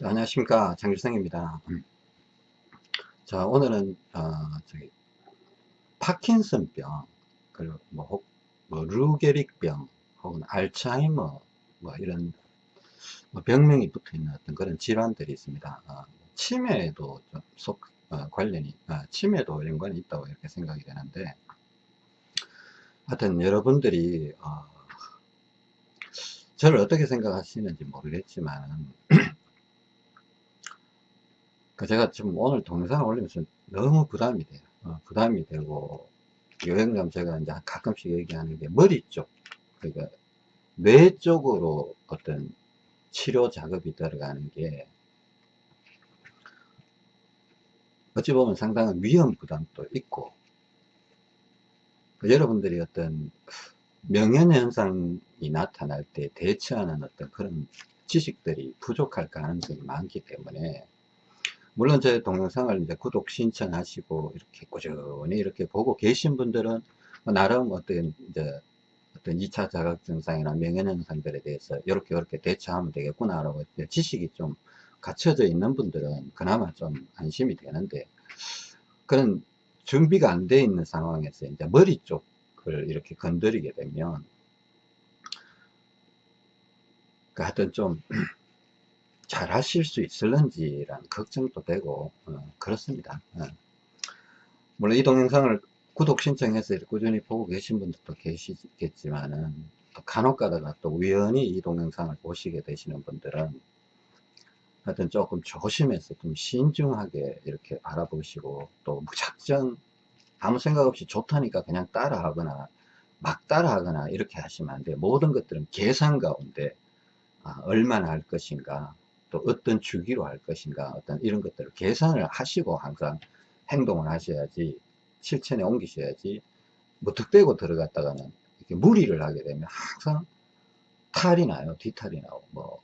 자, 안녕하십니까. 장길성입니다. 자 오늘은 어, 저기 파킨슨병 그리고 뭐, 혹, 뭐 루게릭병 혹은 알츠하이머 뭐 이런 뭐 병명이 붙어 있는 어떤 그런 질환들이 있습니다. 어, 치매도 좀 속, 어, 관련이 어, 치매도 연관이 있다고 이렇게 생각이 되는데 하여튼 여러분들이 어, 저를 어떻게 생각하시는지 모르겠지만 그 제가 지금 오늘 동영상을 올리면서 너무 부담이 돼요. 어, 부담이 되고, 여행 가면 제가 이제 가끔씩 얘기하는 게 머리 쪽, 그러니까 뇌 쪽으로 어떤 치료 작업이 들어가는 게 어찌 보면 상당한 위험 부담도 있고, 그 여러분들이 어떤 명현 현상이 나타날 때 대처하는 어떤 그런 지식들이 부족할 가능성이 많기 때문에 물론 제 동영상을 이제 구독 신청하시고 이렇게 꾸준히 이렇게 보고 계신 분들은 뭐 나름 어떤 이제 어떤 2차 자각 증상이나 명현 현상들에 대해서 이렇게 이렇게 대처하면 되겠구나 라고 지식이 좀 갖춰져 있는 분들은 그나마 좀 안심이 되는데 그런 준비가 안 돼 있는 상황에서 이제 머리 쪽을 이렇게 건드리게 되면 그 하여튼 좀 잘 하실 수 있을런지란 걱정도 되고 어, 그렇습니다 어. 물론 이 동영상을 구독 신청해서 꾸준히 보고 계신 분들도 계시겠지만은 또 간혹 가다가 또 우연히 이 동영상을 보시게 되시는 분들은 하여튼 조금 조심해서 좀 신중하게 이렇게 바라보시고 또 무작정 아무 생각 없이 좋다니까 그냥 따라 하거나 막 따라 하거나 이렇게 하시면 안 돼요 모든 것들은 계산 가운데 아, 얼마나 할 것인가 또 어떤 주기로 할 것인가 어떤 이런 것들을 계산을 하시고 항상 행동을 하셔야지 실천에 옮기셔야지 무턱대고 들어갔다가는 이렇게 무리를 하게 되면 항상 탈이 나요. 뒤탈이 나고 뭐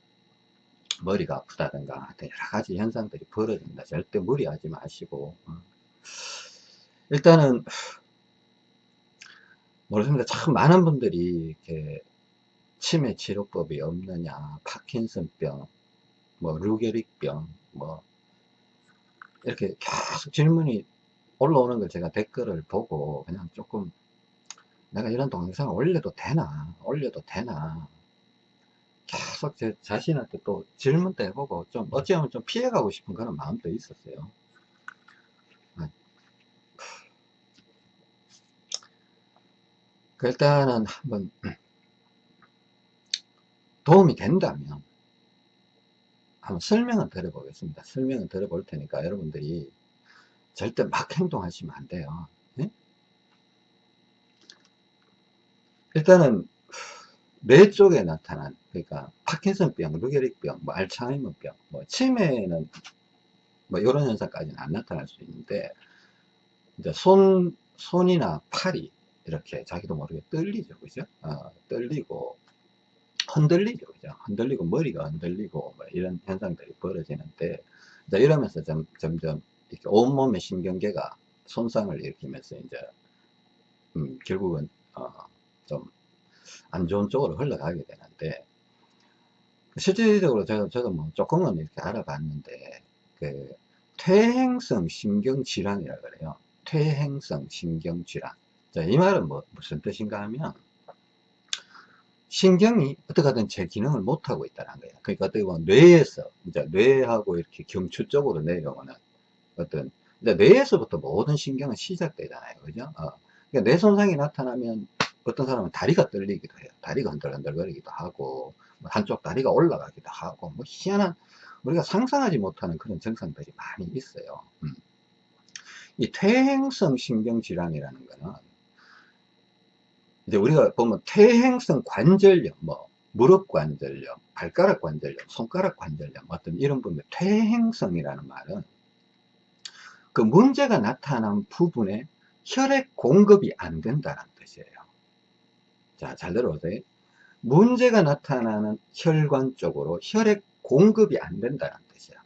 머리가 아프다든가 여러 가지 현상들이 벌어집니다. 절대 무리하지 마시고 어. 일단은 모르겠습니다. 참 많은 분들이 이렇게 치매 치료법이 없느냐 파킨슨병 뭐 루게릭병 뭐 이렇게 계속 질문이 올라오는 걸 제가 댓글을 보고 그냥 조금 내가 이런 동영상을 올려도 되나 올려도 되나. 계속 제 자신한테 또 질문도 해보고 좀 어찌하면 좀 피해가고 싶은 그런 마음도 있었어요. 그 일단은 한번 도움이 된다면 한번 설명을 드려 보겠습니다 설명을 드려 볼 테니까 여러분들이 절대 막 행동하시면 안 돼요 네? 일단은 뇌 쪽에 나타난 그러니까 파킨슨병, 루게릭병, 뭐 알츠하이머병, 뭐 치매는 뭐 이런 현상까지는 안 나타날 수 있는데 이제 손 손이나 팔이 이렇게 자기도 모르게 떨리죠, 그죠? 어, 떨리고 흔들리죠. 그죠? 흔들리고 머리가 흔들리고 뭐 이런 현상들이 벌어지는데 이제 이러면서 점, 점점 이렇게 온몸의 신경계가 손상을 일으키면서 이제 음, 결국은 어, 좀 안 좋은 쪽으로 흘러가게 되는데 실질적으로 제가 저도 뭐 조금은 이렇게 알아봤는데 그 퇴행성 신경 질환이라 그래요. 퇴행성 신경 질환. 자, 이 말은 뭐 무슨 뜻인가 하면 신경이 어떻게 하든 제 기능을 못하고 있다는 거예요. 그러니까 어떻게 보면 뇌에서, 이제 뇌하고 이렇게 경추 쪽으로 내려오는 어떤, 이제 뇌에서부터 모든 신경은 시작되잖아요. 그죠? 어. 그러니까 뇌 손상이 나타나면 어떤 사람은 다리가 떨리기도 해요. 다리가 흔들흔들거리기도 하고, 뭐 한쪽 다리가 올라가기도 하고, 뭐 희한한, 우리가 상상하지 못하는 그런 증상들이 많이 있어요. 음. 이 퇴행성 신경질환이라는 거는 이제 우리가 보면 퇴행성 관절염, 뭐 무릎 관절염, 발가락 관절염, 손가락 관절염 어떤 이런 부분 퇴행성이라는 말은 그 문제가 나타난 부분에 혈액 공급이 안 된다는 뜻이에요. 자, 잘 들어보세요. 문제가 나타나는 혈관 쪽으로 혈액 공급이 안 된다는 뜻이야.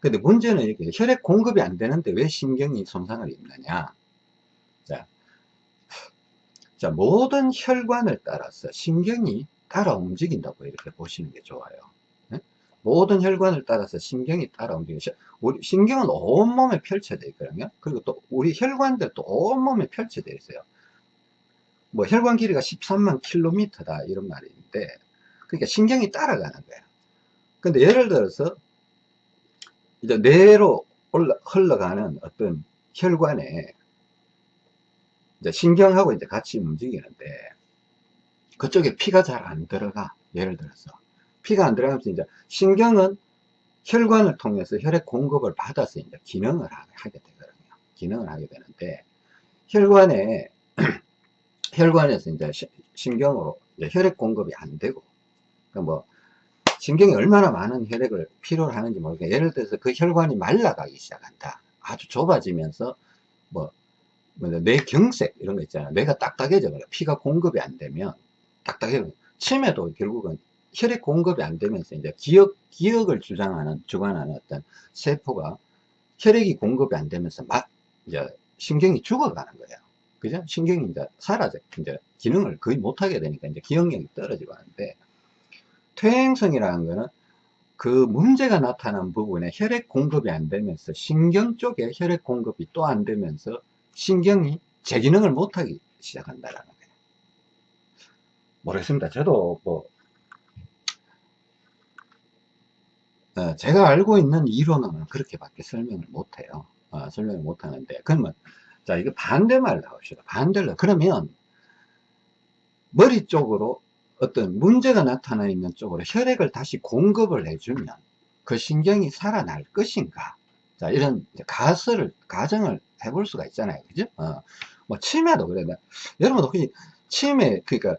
근데 문제는 이렇게 혈액 공급이 안 되는데 왜 신경이 손상을 입느냐? 자, 자, 모든 혈관을 따라서 신경이 따라 움직인다고 이렇게 보시는 게 좋아요. 네? 모든 혈관을 따라서 신경이 따라. 시- 우리 신경은 온몸에 펼쳐져 있거든요. 그리고 또 우리 혈관들도 온몸에 펼쳐져 있어요. 뭐 혈관 길이가 13만 킬로미터다 이런 있는데 그러니까 신경이 따라가는 거예요. 근데 예를 들어서 이제 뇌로 흘러가는 어떤 혈관에 이제 신경하고 이제 같이 움직이는데 그쪽에 피가 잘 안 들어가. 예를 들어서 피가 안 들어가면서 이제 신경은 혈관을 통해서 혈액 공급을 받아서 이제 기능을 하- 하게 되거든요. 기능을 하게 되는데 혈관에 혈관에서 이제 시- 신경으로 이제 혈액 공급이 안 되고 그러니까 뭐 신경이 얼마나 많은 혈액을 필요로 하는지 모르겠어요. 예를 들어서 그 혈관이 말라가기 시작한다. 아주 좁아지면서 뭐, 뭐 뇌경색 이런 거 있잖아요. 뇌가 딱딱해져 버려. 피가 공급이 안 되면 딱딱해져. 치매도 결국은 혈액 공급이 안 되면서 이제 기억 기억을 주장하는 주관하는 어떤 세포가 혈액이 공급이 안 되면서 막 이제 신경이 죽어가는 거예요. 그죠? 신경이 이제 사라져 이제 기능을 거의 못하게 되니까 이제 기억력이 떨어지고 하는데 퇴행성이라는 거는 그 문제가 나타난 부분에 혈액 공급이 안 되면서 신경 쪽에 혈액 공급이 또 안 되면서 신경이 제 기능을 못하기 시작한다라는 거예요. 모르겠습니다. 저도 뭐 어, 제가 알고 있는 이론은 그렇게밖에 설명을 못해요. 어, 설명을 못하는데 그러면 자 이거 반대말 나옵시다. 반대로 그러면 머리 쪽으로 어떤 문제가 나타나 있는 쪽으로 혈액을 다시 공급을 해주면 그 신경이 살아날 것인가? 자, 이런 가설을, 가정을 해볼 수가 있잖아요. 그죠? 어, 뭐, 치매도 그래. 나- 여러분, 혹시 치매, 그러니까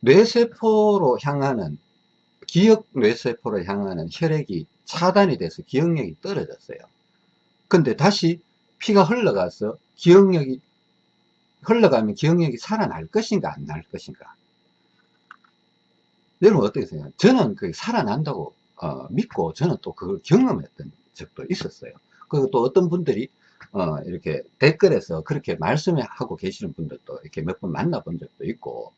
뇌세포로 향하는, 기억 뇌세포로 향하는 혈액이 차단이 돼서 기억력이 떨어졌어요. 근데 다시 피가 흘러가서 기억력이, 흘러가면 기억력이 살아날 것인가, 안 날 것인가? 여러분 어떻게 생각해요? 저는 그게 살아난다고 어, 믿고 저는 또 그걸 경험했던 적도 있었어요. 그리고 또 어떤 분들이 어, 이렇게 댓글에서 그렇게 말씀하고 계시는 분들도 이렇게 몇 번 만나본 적도 있고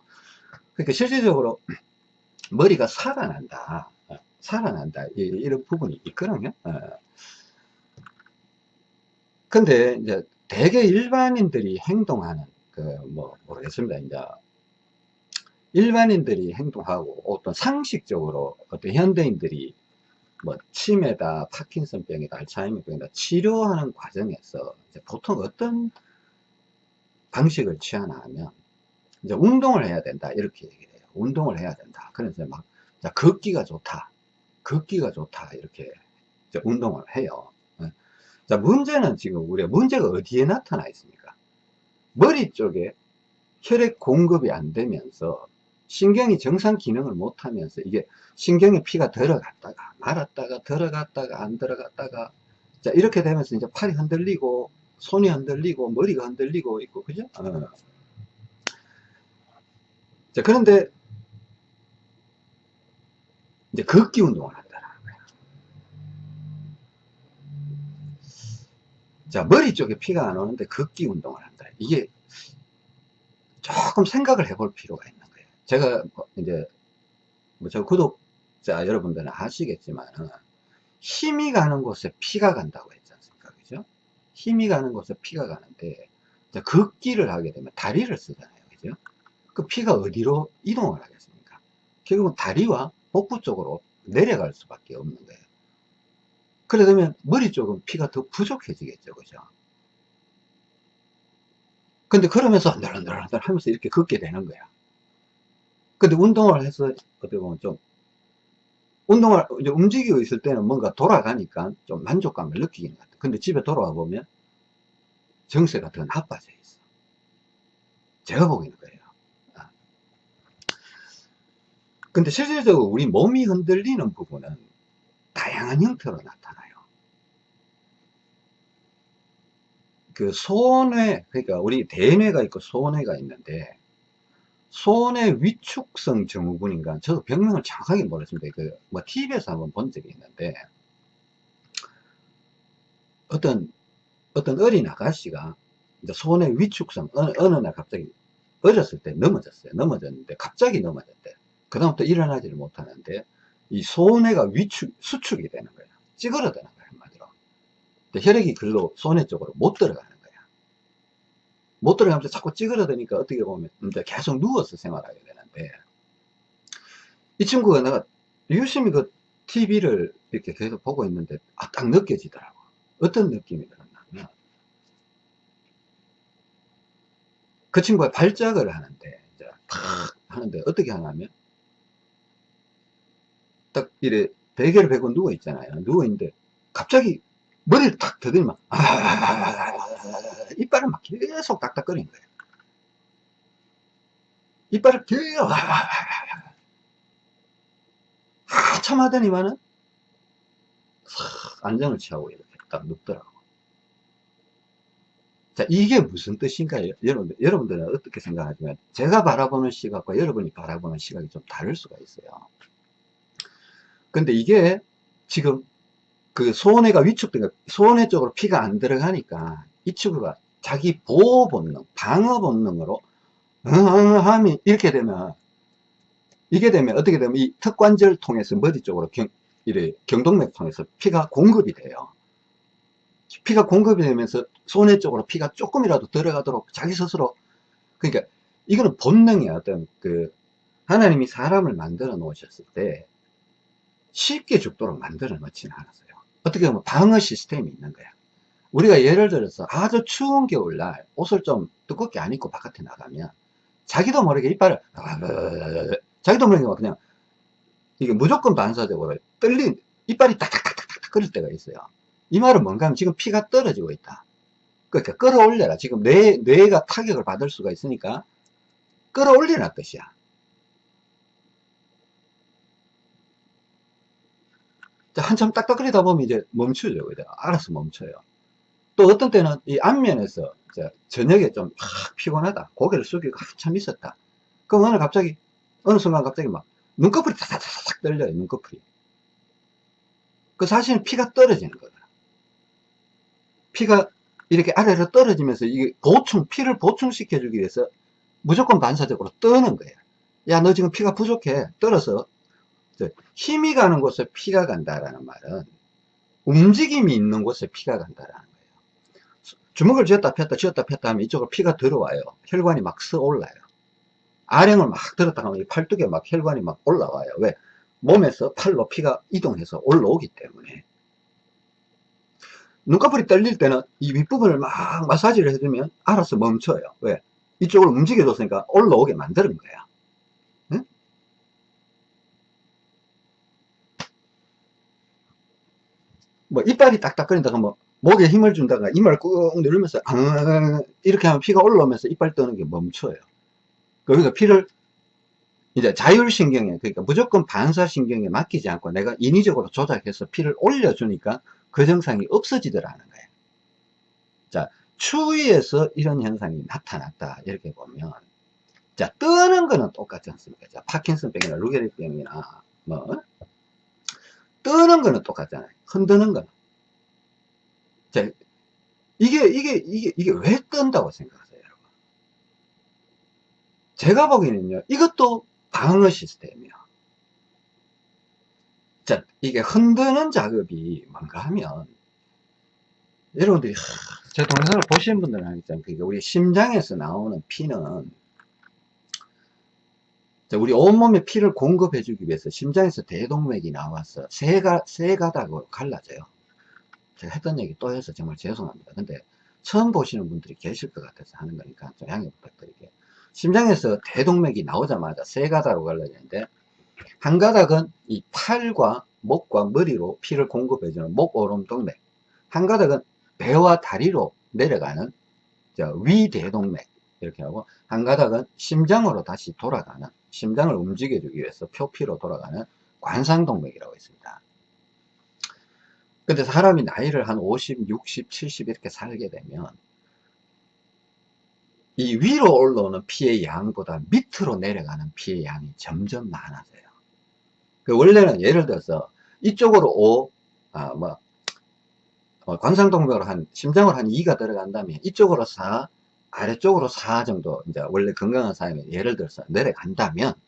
그러니까 실질적으로 머리가 살아난다. 어, 살아난다. 이, 이런 부분이 있거든요. 어. 근데 이제 대개 일반인들이 행동하는 그 뭐 모르겠습니다. 이제 일반인들이 행동하고 어떤 상식적으로 어떤 현대인들이 뭐 치매다, 파킨슨병이다, 알츠하이머병이다 치료하는 과정에서 보통 어떤 방식을 취하나 하면 이제 운동을 해야 된다 이렇게 얘기를 해요. 운동을 해야 된다. 그래서 막 자, 걷기가 좋다, 걷기가 좋다 이렇게 운동을 해요. 예. 자 문제는 지금 우리가 문제가 어디에 나타나 있습니까? 머리 쪽에 혈액 공급이 안 되면서 신경이 정상 기능을 못하면서 이게 신경에 피가 들어갔다가 말았다가 들어갔다가 안 들어갔다가 자 이렇게 되면서 이제 팔이 흔들리고 손이 흔들리고 머리가 흔들리고 있고 그죠? 어. 자 그런데 이제 걷기 운동을 한다는 거야. 자 머리 쪽에 피가 안 오는데 걷기 운동을 한다. 이게 조금 생각을 해볼 필요가 있는. 제가 뭐 이제 뭐저 구독자 여러분들은 아시겠지만 힘이 가는 곳에 피가 간다고 했지 않습니까? 그죠? 힘이 가는 곳에 피가 가는데 자, 걷기를 하게 되면 다리를 쓰잖아요. 그죠? 그 피가 어디로 이동을 하겠습니까? 결국은 다리와 복부 쪽으로 내려갈 수밖에 없는 거예요. 그러면 머리 쪽은 피가 더 부족해지겠죠. 그죠? 근데 그러면서 안들안들안들 하면서 이렇게 걷게 되는 거야. 근데 운동을 해서 어떻게 보면 좀 운동을 이제 움직이고 있을 때는 뭔가 돌아가니까 좀 만족감을 느끼는 것 같아. 근데 집에 돌아와 보면 정세가 더 나빠져 있어. 제가 보기에는 그래요. 아. 근데 실질적으로 우리 몸이 흔들리는 부분은 다양한 형태로 나타나요. 그 소뇌, 그러니까 우리 대뇌가 있고 소뇌가 있는데 소뇌 위축성 증후군인가 저도 병명을 정확하게 모르겠습니다. 그 뭐 TV에서 한번 본 적이 있는데 어떤 어떤 어린 아가씨가 이제 소뇌 위축성 어느, 어느 날 갑자기 어렸을 때 넘어졌어요. 넘어졌는데 갑자기 넘어졌대. 그 다음부터 일어나지를 못하는데 이 소뇌가 위축, 수축이 되는 거야. 찌그러드는 거야, 한마디로. 혈액이 글로 소뇌 쪽으로 못 들어가는. 못 들어가면서 자꾸 찌그러드니까 어떻게 보면 계속 누워서 생활하게 되는데, 이 친구가 내가 유심히 그 TV를 이렇게 계속 보고 있는데, 아, 딱 느껴지더라고. 어떤 느낌이 들었냐면, 그 친구가 발작을 하는데, 이제 탁 하는데, 어떻게 하냐면, 딱 이래 베개를 베고 누워 있잖아요. 누워 있는데 갑자기 머리를 탁 더듬으면 아, 이빨을 막 계속 딱딱거리는 거예요. 이빨을 계속 한참 하더니만은 안정을 취하고 이렇게 딱 눕더라고. 자, 이게 무슨 뜻인가요? 여러분들, 여러분들은 어떻게 생각하지만, 제가 바라보는 시각과 여러분이 바라보는 시각이 좀 다를 수가 있어요. 근데 이게 지금 그 소뇌가 위축된 소뇌 쪽으로 피가 안 들어가니까 이 친구가 자기 보호 본능, 방어 본능으로 하면 이렇게 되면 이게 되면 어떻게 되면 이 턱관절 통해서 머리 쪽으로 경, 이래 경동맥 통해서 피가 공급이 돼요. 피가 공급이 되면서 소뇌 쪽으로 피가 조금이라도 들어가도록 자기 스스로 그러니까 이거는 본능이야 어떤 그 하나님이 사람을 만들어 놓으셨을 때 쉽게 죽도록 만들어 놓지는 않았어요. 어떻게 보면 방어 시스템이 있는 거야. 우리가 예를 들어서 아주 추운 겨울날 옷을 좀 두껍게 안 입고 바깥에 나가면 자기도 모르게 이빨을 자기도 모르게 그냥 이게 무조건 반사적으로 떨린 이빨이 딱딱딱딱딱 끓을 때가 있어요. 이 말은 뭔가 하면 지금 피가 떨어지고 있다. 그러니까 끌어올려라. 지금 뇌, 뇌가 타격을 받을 수가 있으니까 끌어올리라 뜻이야. 한참 딱딱거리다 보면 이제 멈추죠. 알아서 멈춰요. 또 어떤 때는 이 앞면에서 저녁에 좀 피곤하다. 고개를 숙이고 한참 있었다. 그럼 오늘 갑자기, 어느 순간 갑자기 막 눈꺼풀이 타닥타닥 떨려요. 눈꺼풀이. 그 사실은 피가 떨어지는 거다. 피가 이렇게 아래로 떨어지면서 이게 보충, 피를 보충시켜 주기 위해서 무조건 반사적으로 떠는 거예요. 야, 너 지금 피가 부족해. 떨어서 힘이 가는 곳에 피가 간다라는 말은 움직임이 있는 곳에 피가 간다라는. 주먹을 쥐었다 폈다 쥐었다 폈다 하면 이쪽으로 피가 들어와요. 혈관이 막 서올라요. 아령을 막 들었다 하면 팔뚝에 막 혈관이 막 올라와요. 왜? 몸에서 팔로 피가 이동해서 올라오기 때문에. 눈꺼풀이 떨릴 때는 이 윗부분을 막 마사지를 해주면 알아서 멈춰요. 왜? 이쪽으로 움직여줬으니까 올라오게 만드는 거야. 뭐 이빨이 딱딱거린다가 뭐 목에 힘을 준다가 이마를 꾹 누르면서 아, 이렇게 하면 피가 올라오면서 이빨 떠는 게 멈춰요. 그러니까 피를 이제 자율신경에 그러니까 무조건 반사신경에 맡기지 않고 내가 인위적으로 조작해서 피를 올려주니까 그 증상이 없어지더라는 거예요. 자 추위에서 이런 현상이 나타났다 이렇게 보면 자 뜨는 거는 똑같지 않습니까? 자 파킨슨병이나 루게릭병이나 뭐 뜨는 거는 똑같잖아요. 흔드는 거는. 자, 이게, 이게, 이게, 이게 왜 뜬다고 생각하세요, 여러분? 제가 보기에는요, 이것도 방어 시스템이요. 자, 이게 흔드는 작업이 뭔가 하면, 여러분들이, 제 동영상을 보시는 분들은 알겠지만, 그게 우리 심장에서 나오는 피는 우리 온몸에 피를 공급해 주기 위해서 심장에서 대동맥이 나와서 세, 가, 세 가닥으로 갈라져요. 제가 했던 얘기 또 해서 정말 죄송합니다. 근데 처음 보시는 분들이 계실 것 같아서 하는 거니까 좀 양해 부탁드릴게요. 심장에서 대동맥이 나오자마자 세 가닥으로 갈라지는데 한 가닥은 이 팔과 목과 머리로 피를 공급해주는 목오름동맥 한 가닥은 배와 다리로 내려가는 위대동맥 이렇게 하고 한 가닥은 심장으로 다시 돌아가는 심장을 움직여주기 위해서 표피로 돌아가는 관상동맥이라고 있습니다. 근데 사람이 나이를 한 50, 60, 70 이렇게 살게 되면 이 위로 올라오는 피의 양보다 밑으로 내려가는 피의 양이 점점 많아져요. 그 원래는 예를 들어서 이쪽으로 5, 아, 뭐, 어, 관상동맥으로 한, 심장으로 한 2가 들어간다면 이쪽으로 4, 아래쪽으로 4 정도 이제 원래 건강한 사람이 예를 들어서 내려간다면 예?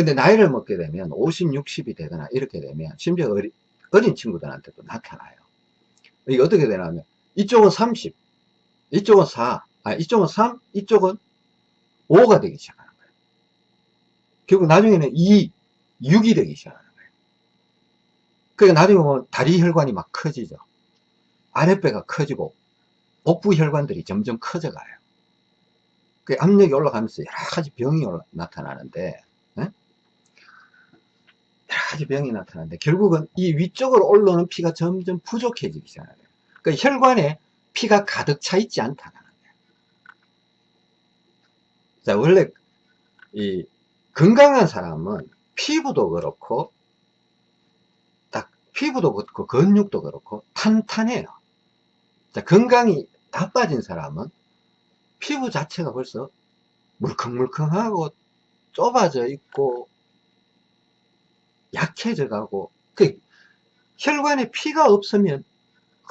근데 나이를 먹게 되면 50, 60이 되거나 이렇게 되면 심지어 어리, 어린 친구들한테도 나타나요. 이게 어떻게 되냐면 이쪽은 30, 이쪽은 4, 아 이쪽은 3, 이쪽은 5가 되기 시작하는 거예요. 결국 나중에는 2, 6이 되기 시작하는 거예요. 그러니까 나중에 보면 다리 혈관이 막 커지죠. 아랫배가 커지고 복부 혈관들이 점점 커져가요. 그 압력이 올라가면서 여러 가지 병이 올라, 나타나는데 가지 병이 나타나는데 결국은 이 위쪽으로 올라오는 피가 점점 부족해지기 시작해요. 그 혈관에 피가 가득 차 있지 않다는 거예요. 자 원래 이 건강한 사람은 피부도 그렇고 딱 피부도 그렇고 근육도 그렇고 탄탄해요. 자 건강이 나빠진 사람은 피부 자체가 벌써 물컹물컹하고 좁아져 있고 약해져 가고 그 혈관에 피가 없으면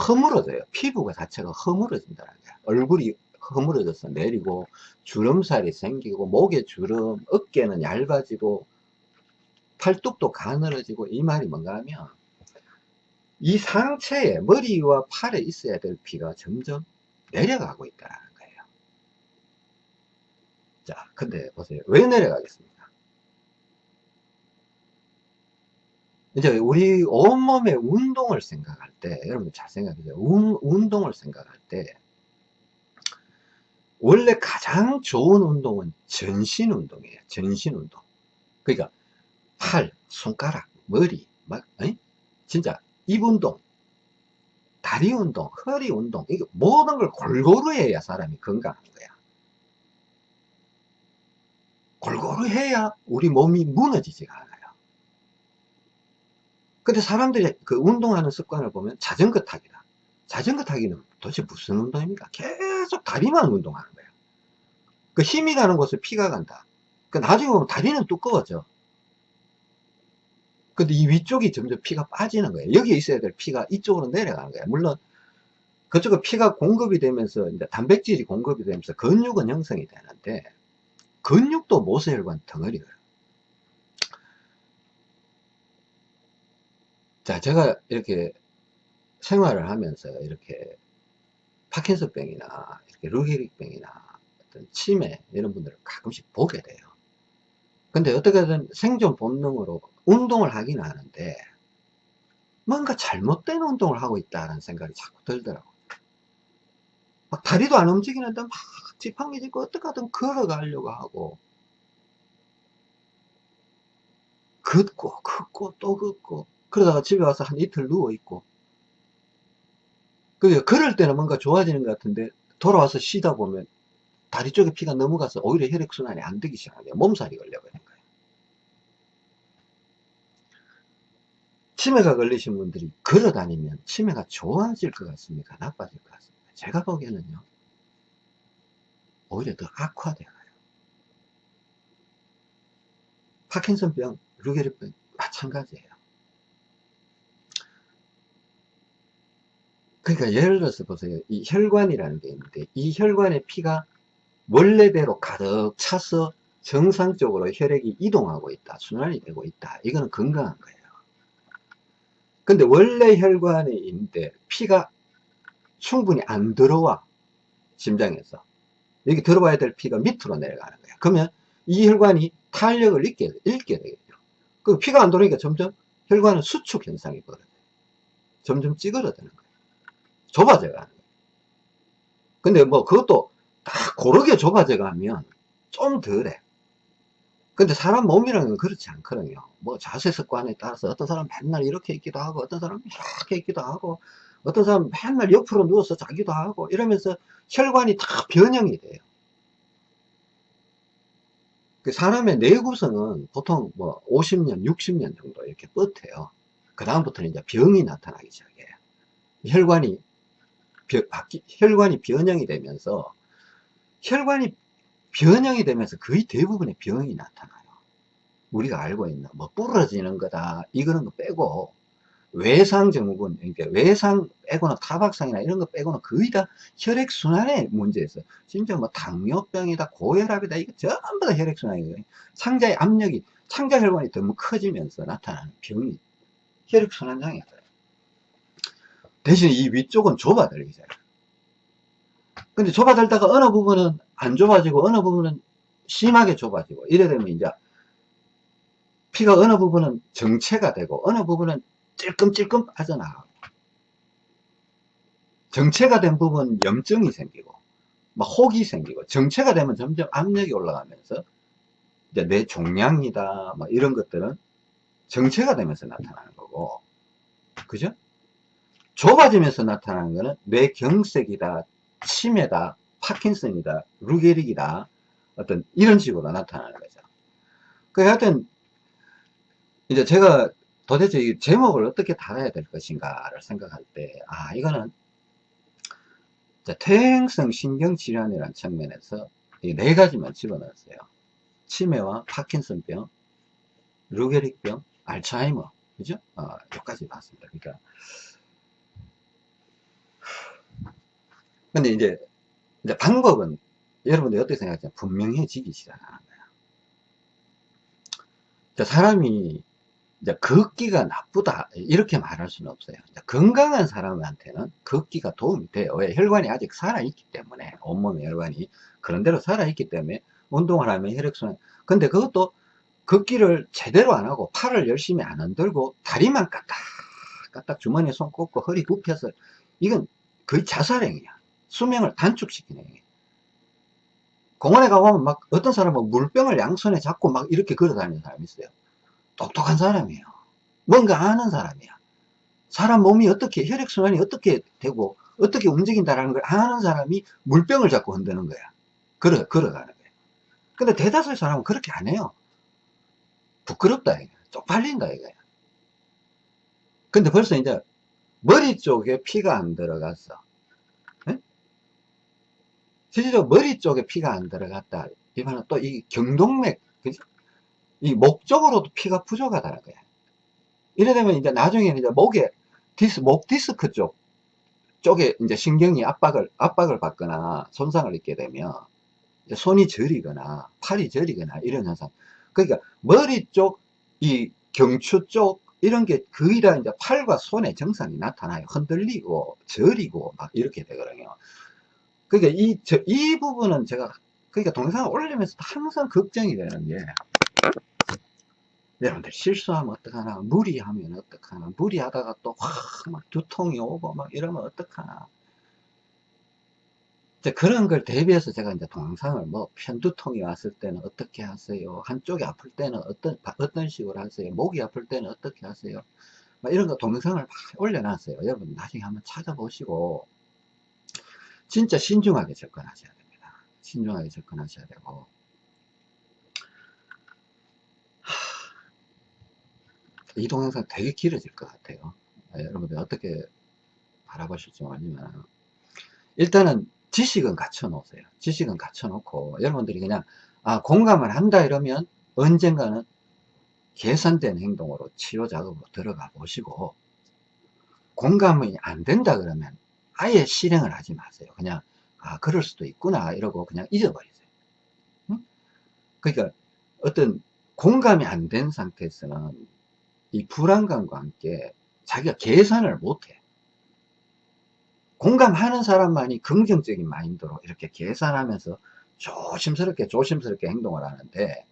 허물어져요 피부가 자체가 허물어진다는 거야 얼굴이 허물어져서 내리고 주름살이 생기고 목에 주름 어깨는 얇아지고 팔뚝도 가늘어지고 이 말이 뭔가 하면 이 상체에 머리와 팔에 있어야 될 피가 점점 내려가고 있다는 거예요. 자, 근데 보세요. 왜 내려가겠습니까? 이제 우리 온몸의 운동을 생각할 때, 여러분 잘 생각해 보세요. 운동을 생각할 때, 원래 가장 좋은 운동은 전신 운동이에요. 전신 운동. 그러니까 팔, 손가락, 머리, 막, 에 진짜 입 운동, 다리 운동, 허리 운동, 이게 모든 걸 골고루 해야 사람이 건강한 거야. 골고루 해야 우리 몸이 무너지지가 않아요. 근데 사람들이 그 운동하는 습관을 보면 자전거 타기다. 자전거 타기는 도대체 무슨 운동입니까? 계속 다리만 운동하는 거야. 그 힘이 가는 곳에 피가 간다. 그 나중에 보면 다리는 두꺼워져. 근데 이 위쪽이 점점 피가 빠지는 거예요. 여기에 있어야 될 피가 이쪽으로 내려가는 거예요. 물론 그쪽에 피가 공급이 되면서 이제 단백질이 공급이 되면서 근육은 형성이 되는데 근육도 모세혈관 덩어리예요. 자, 제가 이렇게 생활을 하면서 이렇게 파킨슨병이나 이렇게 루게릭병이나 어떤 치매 이런 분들을 가끔씩 보게 돼요. 근데 어떻게든 생존 본능으로 운동을 하긴 하는데 뭔가 잘못된 운동을 하고 있다는 생각이 자꾸 들더라고요. 막 다리도 안 움직이는데 막 지팡이 짚고 어떻게든 걸어가려고 하고 걷고 걷고 또 걷고 그러다가 집에 와서 한 이틀 누워있고 그 걸을 때는 뭔가 좋아지는 것 같은데 돌아와서 쉬다 보면 다리 쪽에 피가 넘어가서 오히려 혈액순환이 안 되기 시작해요. 몸살이 걸려버린 거예요. 치매가 걸리신 분들이 걸어 다니면 치매가 좋아질 것 같습니까? 나빠질 것 같습니까? 제가 보기에는요, 오히려 더 악화돼요. 파킨슨병, 루게리병 마찬가지예요. 그러니까 예를 들어서 보세요. 이 혈관이라는 게 있는데 이 혈관에 피가 원래대로 가득 차서 정상적으로 혈액이 이동하고 있다. 순환이 되고 있다. 이거는 건강한 거예요. 근데 원래 혈관에 있는데 피가 충분히 안 들어와 심장에서 여기 들어와야 될 피가 밑으로 내려가는 거예요 그러면 이 혈관이 탄력을 잃게, 잃게 되겠죠 그 피가 안 들어오니까 점점 혈관은 수축 현상이 벌어져요 점점 찌그러드는 거예요 좁아져 가는 거예요 근데 뭐 그것도 딱 고르게 좁아져 가면 좀 덜해 근데 사람 몸이라는 건 그렇지 않거든요. 뭐 자세 습관에 따라서 어떤 사람 맨날 이렇게 있기도 하고 어떤 사람 이렇게 있기도 하고 어떤 사람 맨날 옆으로 누워서 자기도 하고 이러면서 혈관이 다 변형이 돼요. 그 사람의 뇌구성은 보통 뭐 50년, 60년 정도 이렇게 뻗어요. 그 다음부터는 이제 병이 나타나기 시작해요. 혈관이 혈관이 변형이 되면서 혈관이 변형이 되면서 거의 대부분의 병이 나타나요. 우리가 알고 있는 뭐 부러지는 거다 이거는 거 빼고 외상 증후군, 그러니까 외상 빼고는 타박상이나 이런 거 빼고는 거의 다 혈액 순환의 문제에서 진짜 뭐 당뇨병이다, 고혈압이다, 이거 전부 다 혈액 순환이에요. 상자의 압력이, 창자 혈관이 너무 커지면서 나타나는 병이 혈액 순환 장애다. 대신 이 위쪽은 좁아들기잖아요. 근데 좁아들다가 어느 부분은 안 좁아지고 어느 부분은 심하게 좁아지고 이래 되면 이제 피가 어느 부분은 정체가 되고 어느 부분은 찔끔찔끔 빠져나가고 정체가 된 부분 염증이 생기고 막 혹이 생기고 정체가 되면 점점 압력이 올라가면서 이제 뇌 종양이다 뭐 이런 것들은 정체가 되면서 나타나는 거고 그죠? 좁아지면서 나타나는 거는 뇌경색이다 치매다 파킨슨이다 루게릭이다 어떤 이런 식으로 나타나는 거죠 그 하여튼 이제 제가 도대체 이 제목을 어떻게 달아야 될 것인가를 생각할 때, 아, 이거는 퇴행성 신경질환이라는 측면에서 이 네 가지만 집어넣었어요. 치매와 파킨슨병, 루게릭병, 알츠하이머, 그죠? 어, 여기까지 봤습니다. 그러니까. 근데 이제, 이제 방법은 여러분들이 어떻게 생각하세요? 분명해지기 시작하는 거예요. 사람이 이제 걷기가 나쁘다 이렇게 말할 수는 없어요. 건강한 사람한테는 걷기가 도움이 돼요. 왜? 혈관이 아직 살아있기 때문에 온몸의 혈관이. 그런대로 살아있기 때문에 운동을 하면 혈액순환. 근데 그것도 걷기를 제대로 안 하고 팔을 열심히 안 흔들고 다리만 까딱 까딱 주머니에 손 꽂고 허리 굽혀서 이건 거의 자살행위야 수명을 단축시키는 행위 공원에 가보면 막 어떤 사람은 물병을 양손에 잡고 막 이렇게 걸어 다니는 사람이 있어요 똑똑한 사람이에요. 뭔가 아는 사람이야. 사람 몸이 어떻게, 혈액순환이 어떻게 되고, 어떻게 움직인다라는 걸 아는 사람이 물병을 잡고 흔드는 거야. 걸어, 걸어가는 거야. 근데 대다수의 사람은 그렇게 안 해요. 부끄럽다, 이거. 쪽팔린다, 이거야. 근데 벌써 이제 머리 쪽에 피가 안 들어갔어. 네? 실제로 머리 쪽에 피가 안 들어갔다. 이번엔 또이 경동맥, 그지? 이 목적으로도 피가 부족하다는 거야. 이래 되면 이제 나중에는 이제 목에 디스, 목 디스크 쪽, 쪽에 이제 신경이 압박을, 압박을 받거나 손상을 입게 되면 손이 저리거나 팔이 저리거나 이런 현상. 그러니까 머리 쪽, 이 경추 쪽, 이런 게 거의 다 이제 팔과 손의 증상이 나타나요. 흔들리고, 저리고, 막 이렇게 되거든요. 그러니까 이, 저, 이 부분은 제가, 그러니까 동영상을 올리면서 항상 걱정이 되는 게, 여러분들 실수하면 어떡하나 무리하면 어떡하나 무리하다가 또 확막 두통이 오고 막 이러면 어떡하나. 이제 그런 걸 대비해서 제가 이제 동영상을 뭐 편두통이 왔을 때는 어떻게 하세요? 한쪽이 아플 때는 어떤 어떤 식으로 하세요? 목이 아플 때는 어떻게 하세요? 막 이런 거 동영상을 막 올려놨어요. 여러분 나중에 한번 찾아보시고 진짜 신중하게 접근하셔야 됩니다 신중하게 접근하셔야 되고 이 동영상 되게 길어질 것 같아요. 네, 여러분들 어떻게 바라보실지 모르지만 일단은 지식은 갖춰 놓으세요. 지식은 갖춰 놓고 여러분들이 그냥 아 공감을 한다 이러면 언젠가는 계산된 행동으로 치료 작업으로 들어가 보시고 공감이 안 된다 그러면 아예 실행을 하지 마세요. 그냥 아 그럴 수도 있구나 이러고 그냥 잊어버리세요. 응? 그러니까 어떤 공감이 안 된 상태에서는 이 불안감과 함께 자기가 계산을 못해. 공감하는 사람만이 긍정적인 마인드로 이렇게 계산하면서 조심스럽게 조심스럽게 행동을 하는데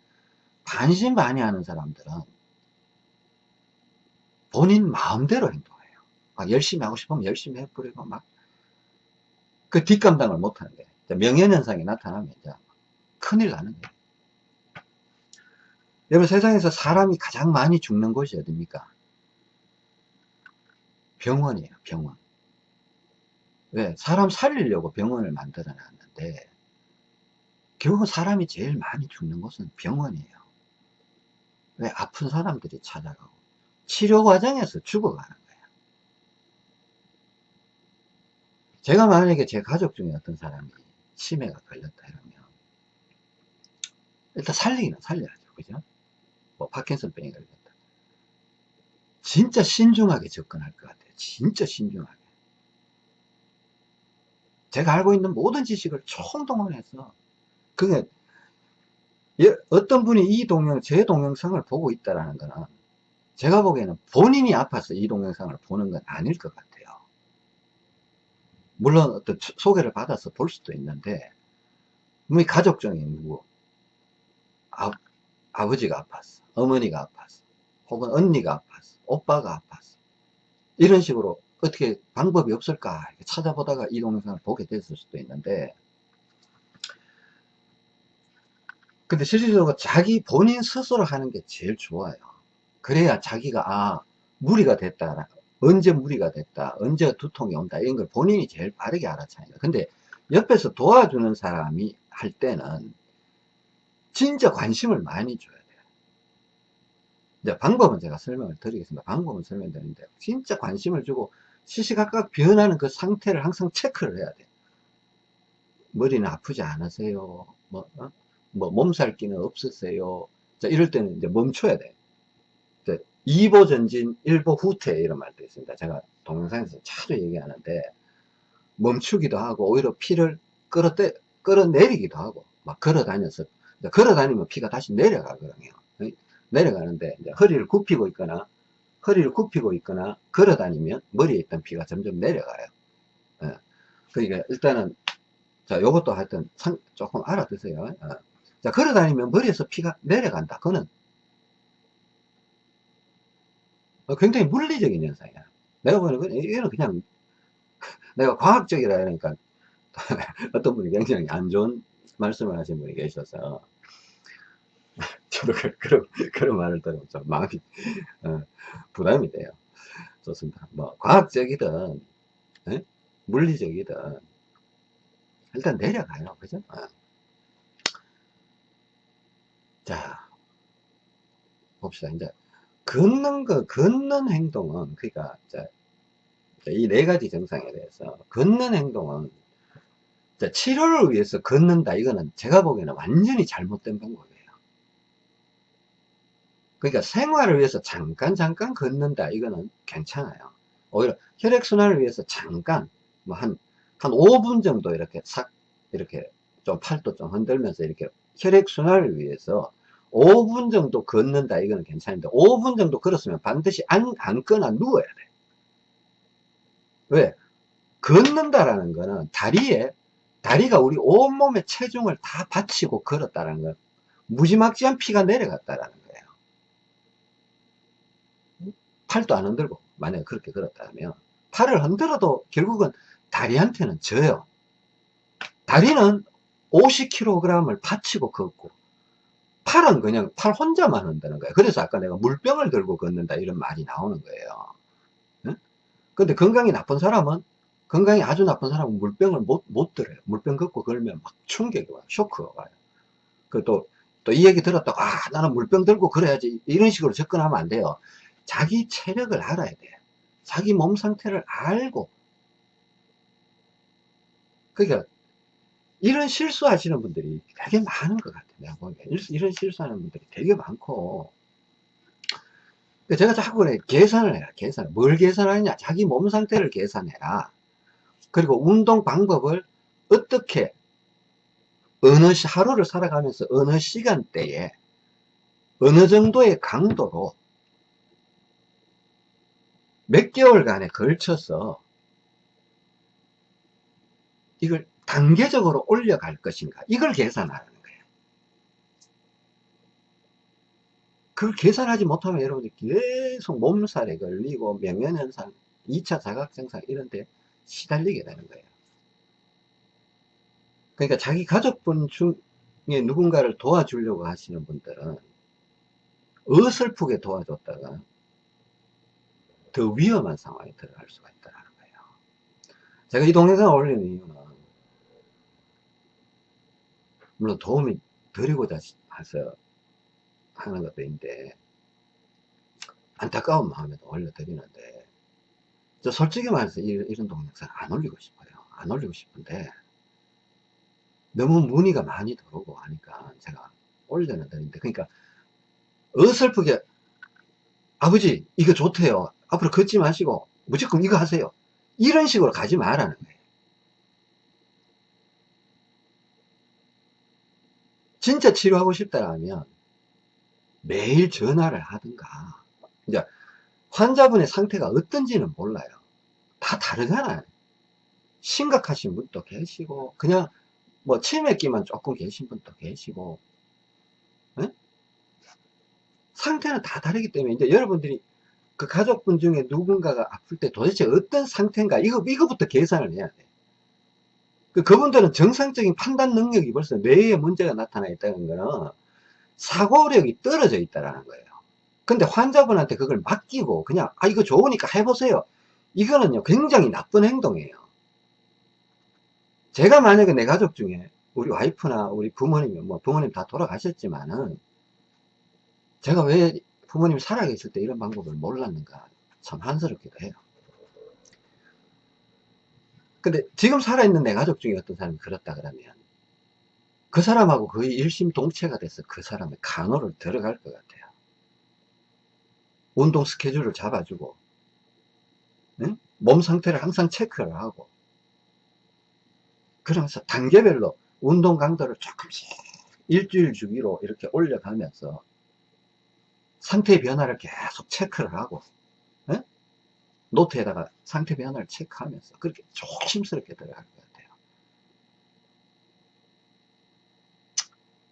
반신반의하는 사람들은 본인 마음대로 행동해요. 막 열심히 하고 싶으면 열심히 해버리고 막 그 뒷감당을 못하는데 명예현상이 나타나면 큰일 나는 거예요. 여러분 세상에서 사람이 가장 많이 죽는 곳이 어딥니까? 병원이에요 병원 왜? 사람 살리려고 병원을 만들어 놨는데 결국 사람이 제일 많이 죽는 곳은 병원이에요 왜? 아픈 사람들이 찾아가고 치료 과정에서 죽어가는 거예요 제가 만약에 제 가족 중에 어떤 사람이 치매가 걸렸다 이러면 일단 살리기는 살려야죠 그죠? 뭐 파킨슨병이 걸렸다. 진짜 신중하게 접근할 것 같아요. 진짜 신중하게. 제가 알고 있는 모든 지식을 총동원해서 그게 예, 어떤 분이 이 동영, 제 동영상을 보고 있다라는 거는 제가 보기에는 본인이 아파서 이 동영상을 보는 건 아닐 것 같아요. 물론 어떤 소개를 받아서 볼 수도 있는데 우리 가족 중에 누구? 아, 아버지가 아팠어. 어머니가 아팠어. 혹은 언니가 아팠어. 오빠가 아팠어. 이런 식으로 어떻게 방법이 없을까 찾아보다가 이 동영상을 보게 됐을 수도 있는데 근데 실질적으로 자기 본인 스스로 하는 게 제일 좋아요. 그래야 자기가 아 무리가 됐다 언제 무리가 됐다 언제 두통이 온다 이런 걸 본인이 제일 빠르게 알아차요 근데 옆에서 도와주는 사람이 할 때는 진짜 관심을 많이 줘야 돼요. 이제 방법은 제가 설명을 드리겠습니다. 방법은 설명드리는데 진짜 관심을 주고 시시각각 변하는 그 상태를 항상 체크를 해야 돼요. 머리는 아프지 않으세요? 뭐, 어? 뭐 몸살 기는 없으세요? 자 이럴 때는 이제 멈춰야 돼요 2보 전진 1보 후퇴 이런 말도 있습니다. 제가 동영상에서 자주 얘기하는데 멈추기도 하고 오히려 피를 끌어떼, 끌어내리기도 하고 막 걸어 다녀서 걸어 다니면 피가 다시 내려가거든요. 내려가는데 허리를 굽히고 있거나 허리를 굽히고 있거나 걸어 다니면 머리에 있던 피가 점점 내려가요. 예. 그러니까 일단은 자 요것도 하여튼 상, 조금 알아두세요. 어. 자 걸어 다니면 머리에서 피가 내려간다. 그거는 어, 굉장히 물리적인 현상이야 내가 보는 건 이거는 그냥 내가 과학적이라 하니까 어떤 분이 굉장히 안 좋은 말씀을 하신 분이 계셔서 저도 그, 그런, 그런 말을 들으면 좀 마음이 어, 부담이 돼요 좋습니다 뭐 과학적이든 에? 예? 물리적이든 일단 내려가요 그죠 어. 자 봅시다 이제 걷는 거 걷는 행동은 그러니까 이 네 가지 증상에 대해서 걷는 행동은 치료를 위해서 걷는다. 이거는 제가 보기에는 완전히 잘못된 방법이에요. 그러니까 생활을 위해서 잠깐 잠깐 걷는다. 이거는 괜찮아요. 오히려 혈액순환을 위해서 잠깐 뭐 한 한 5분 정도 이렇게 싹 이렇게 좀 팔도 좀 흔들면서 이렇게 혈액순환을 위해서 5분 정도 걷는다. 이거는 괜찮은데 5분 정도 걸었으면 반드시 안, 앉거나 누워야 돼. 왜? 걷는다라는 거는 다리에 다리가 우리 온몸의 체중을 다 받치고 걸었다는 건 무지막지한 피가 내려갔다라는 거예요. 팔도 안 흔들고 만약에 그렇게 걸었다면 팔을 흔들어도 결국은 다리한테는 져요. 다리는 50kg을 받치고 걷고 팔은 그냥 팔 혼자만 한다는 거예요. 그래서 아까 내가 물병을 들고 걷는다 이런 말이 나오는 거예요. 응? 근데 건강이 나쁜 사람은 건강이 아주 나쁜 사람은 물병을 못, 못 들어요. 물병 걷고 걸면 막 충격이 와요. 쇼크가 와요. 그 또, 또 이 얘기 들었다고, 아, 나는 물병 들고 그래야지. 이런 식으로 접근하면 안 돼요. 자기 체력을 알아야 돼. 자기 몸 상태를 알고. 그러니까 이런 실수하시는 분들이 되게 많은 것 같아요. 내가 보기에. 이런 실수하는 분들이 되게 많고. 제가 자꾸 계산을 해라, 계산. 뭘 계산하느냐? 자기 몸 상태를 계산해라. 그리고 운동 방법을 어떻게, 어느 시, 하루를 살아가면서 어느 시간대에, 어느 정도의 강도로 몇 개월간에 걸쳐서 이걸 단계적으로 올려갈 것인가? 이걸 계산하는 거예요. 그걸 계산하지 못하면 여러분들 계속 몸살에 걸리고 명현현상 2차 자각증상 이런 데 시달리게 되는 거예요. 그러니까 자기 가족분 중에 누군가를 도와주려고 하시는 분들은 어설프게 도와줬다가 더 위험한 상황에 들어갈 수가 있다는 거예요. 제가 이 동영상을 올리는 이유는 물론 도움이 드리고자 해서 하는 것도 있는데 안타까운 마음에도 올려드리는데 저 솔직히 말해서 이런, 이런 동영상 안 올리고 싶어요. 안 올리고 싶은데 너무 문의가 많이 들어오고 하니까 제가 올려는 드리는데 그러니까 어설프게 아버지 이거 좋대요. 앞으로 걷지 마시고 무조건 이거 하세요. 이런 식으로 가지 말라는 거예요 진짜 치료하고 싶다면 매일 전화를 하든가 이제 환자분의 상태가 어떤지는 몰라요 다 다르잖아요 심각하신 분도 계시고 그냥 뭐 치매기만 조금 계신 분도 계시고 네? 상태는 다 다르기 때문에 이제 여러분들이 그 가족분 중에 누군가가 아플 때 도대체 어떤 상태인가 이거 이거부터 계산을 해야 돼. 그 그분들은 정상적인 판단 능력이 벌써 뇌에 문제가 나타나 있다는 거는 사고력이 떨어져 있다라는 거예요. 근데 환자분한테 그걸 맡기고 그냥 아 이거 좋으니까 해보세요. 이거는요 굉장히 나쁜 행동이에요. 제가 만약에 내 가족 중에 우리 와이프나 우리 부모님, 뭐 부모님 다 돌아가셨지만은 제가 왜 부모님이 살아계실 때 이런 방법을 몰랐는가 참 한스럽기도 해요. 근데 지금 살아있는 내 가족 중에 어떤 사람이 그렇다 그러면 그 사람하고 거의 일심동체가 돼서 그 사람의 간호를 들어갈 것 같아요. 운동 스케줄을 잡아주고 응? 몸 상태를 항상 체크를 하고 그러면서 단계별로 운동 강도를 조금씩 일주일 주기로 이렇게 올려가면서 상태 변화를 계속 체크를 하고 에? 노트에다가 상태 변화를 체크하면서 그렇게 조심스럽게 들어갈 것 같아요.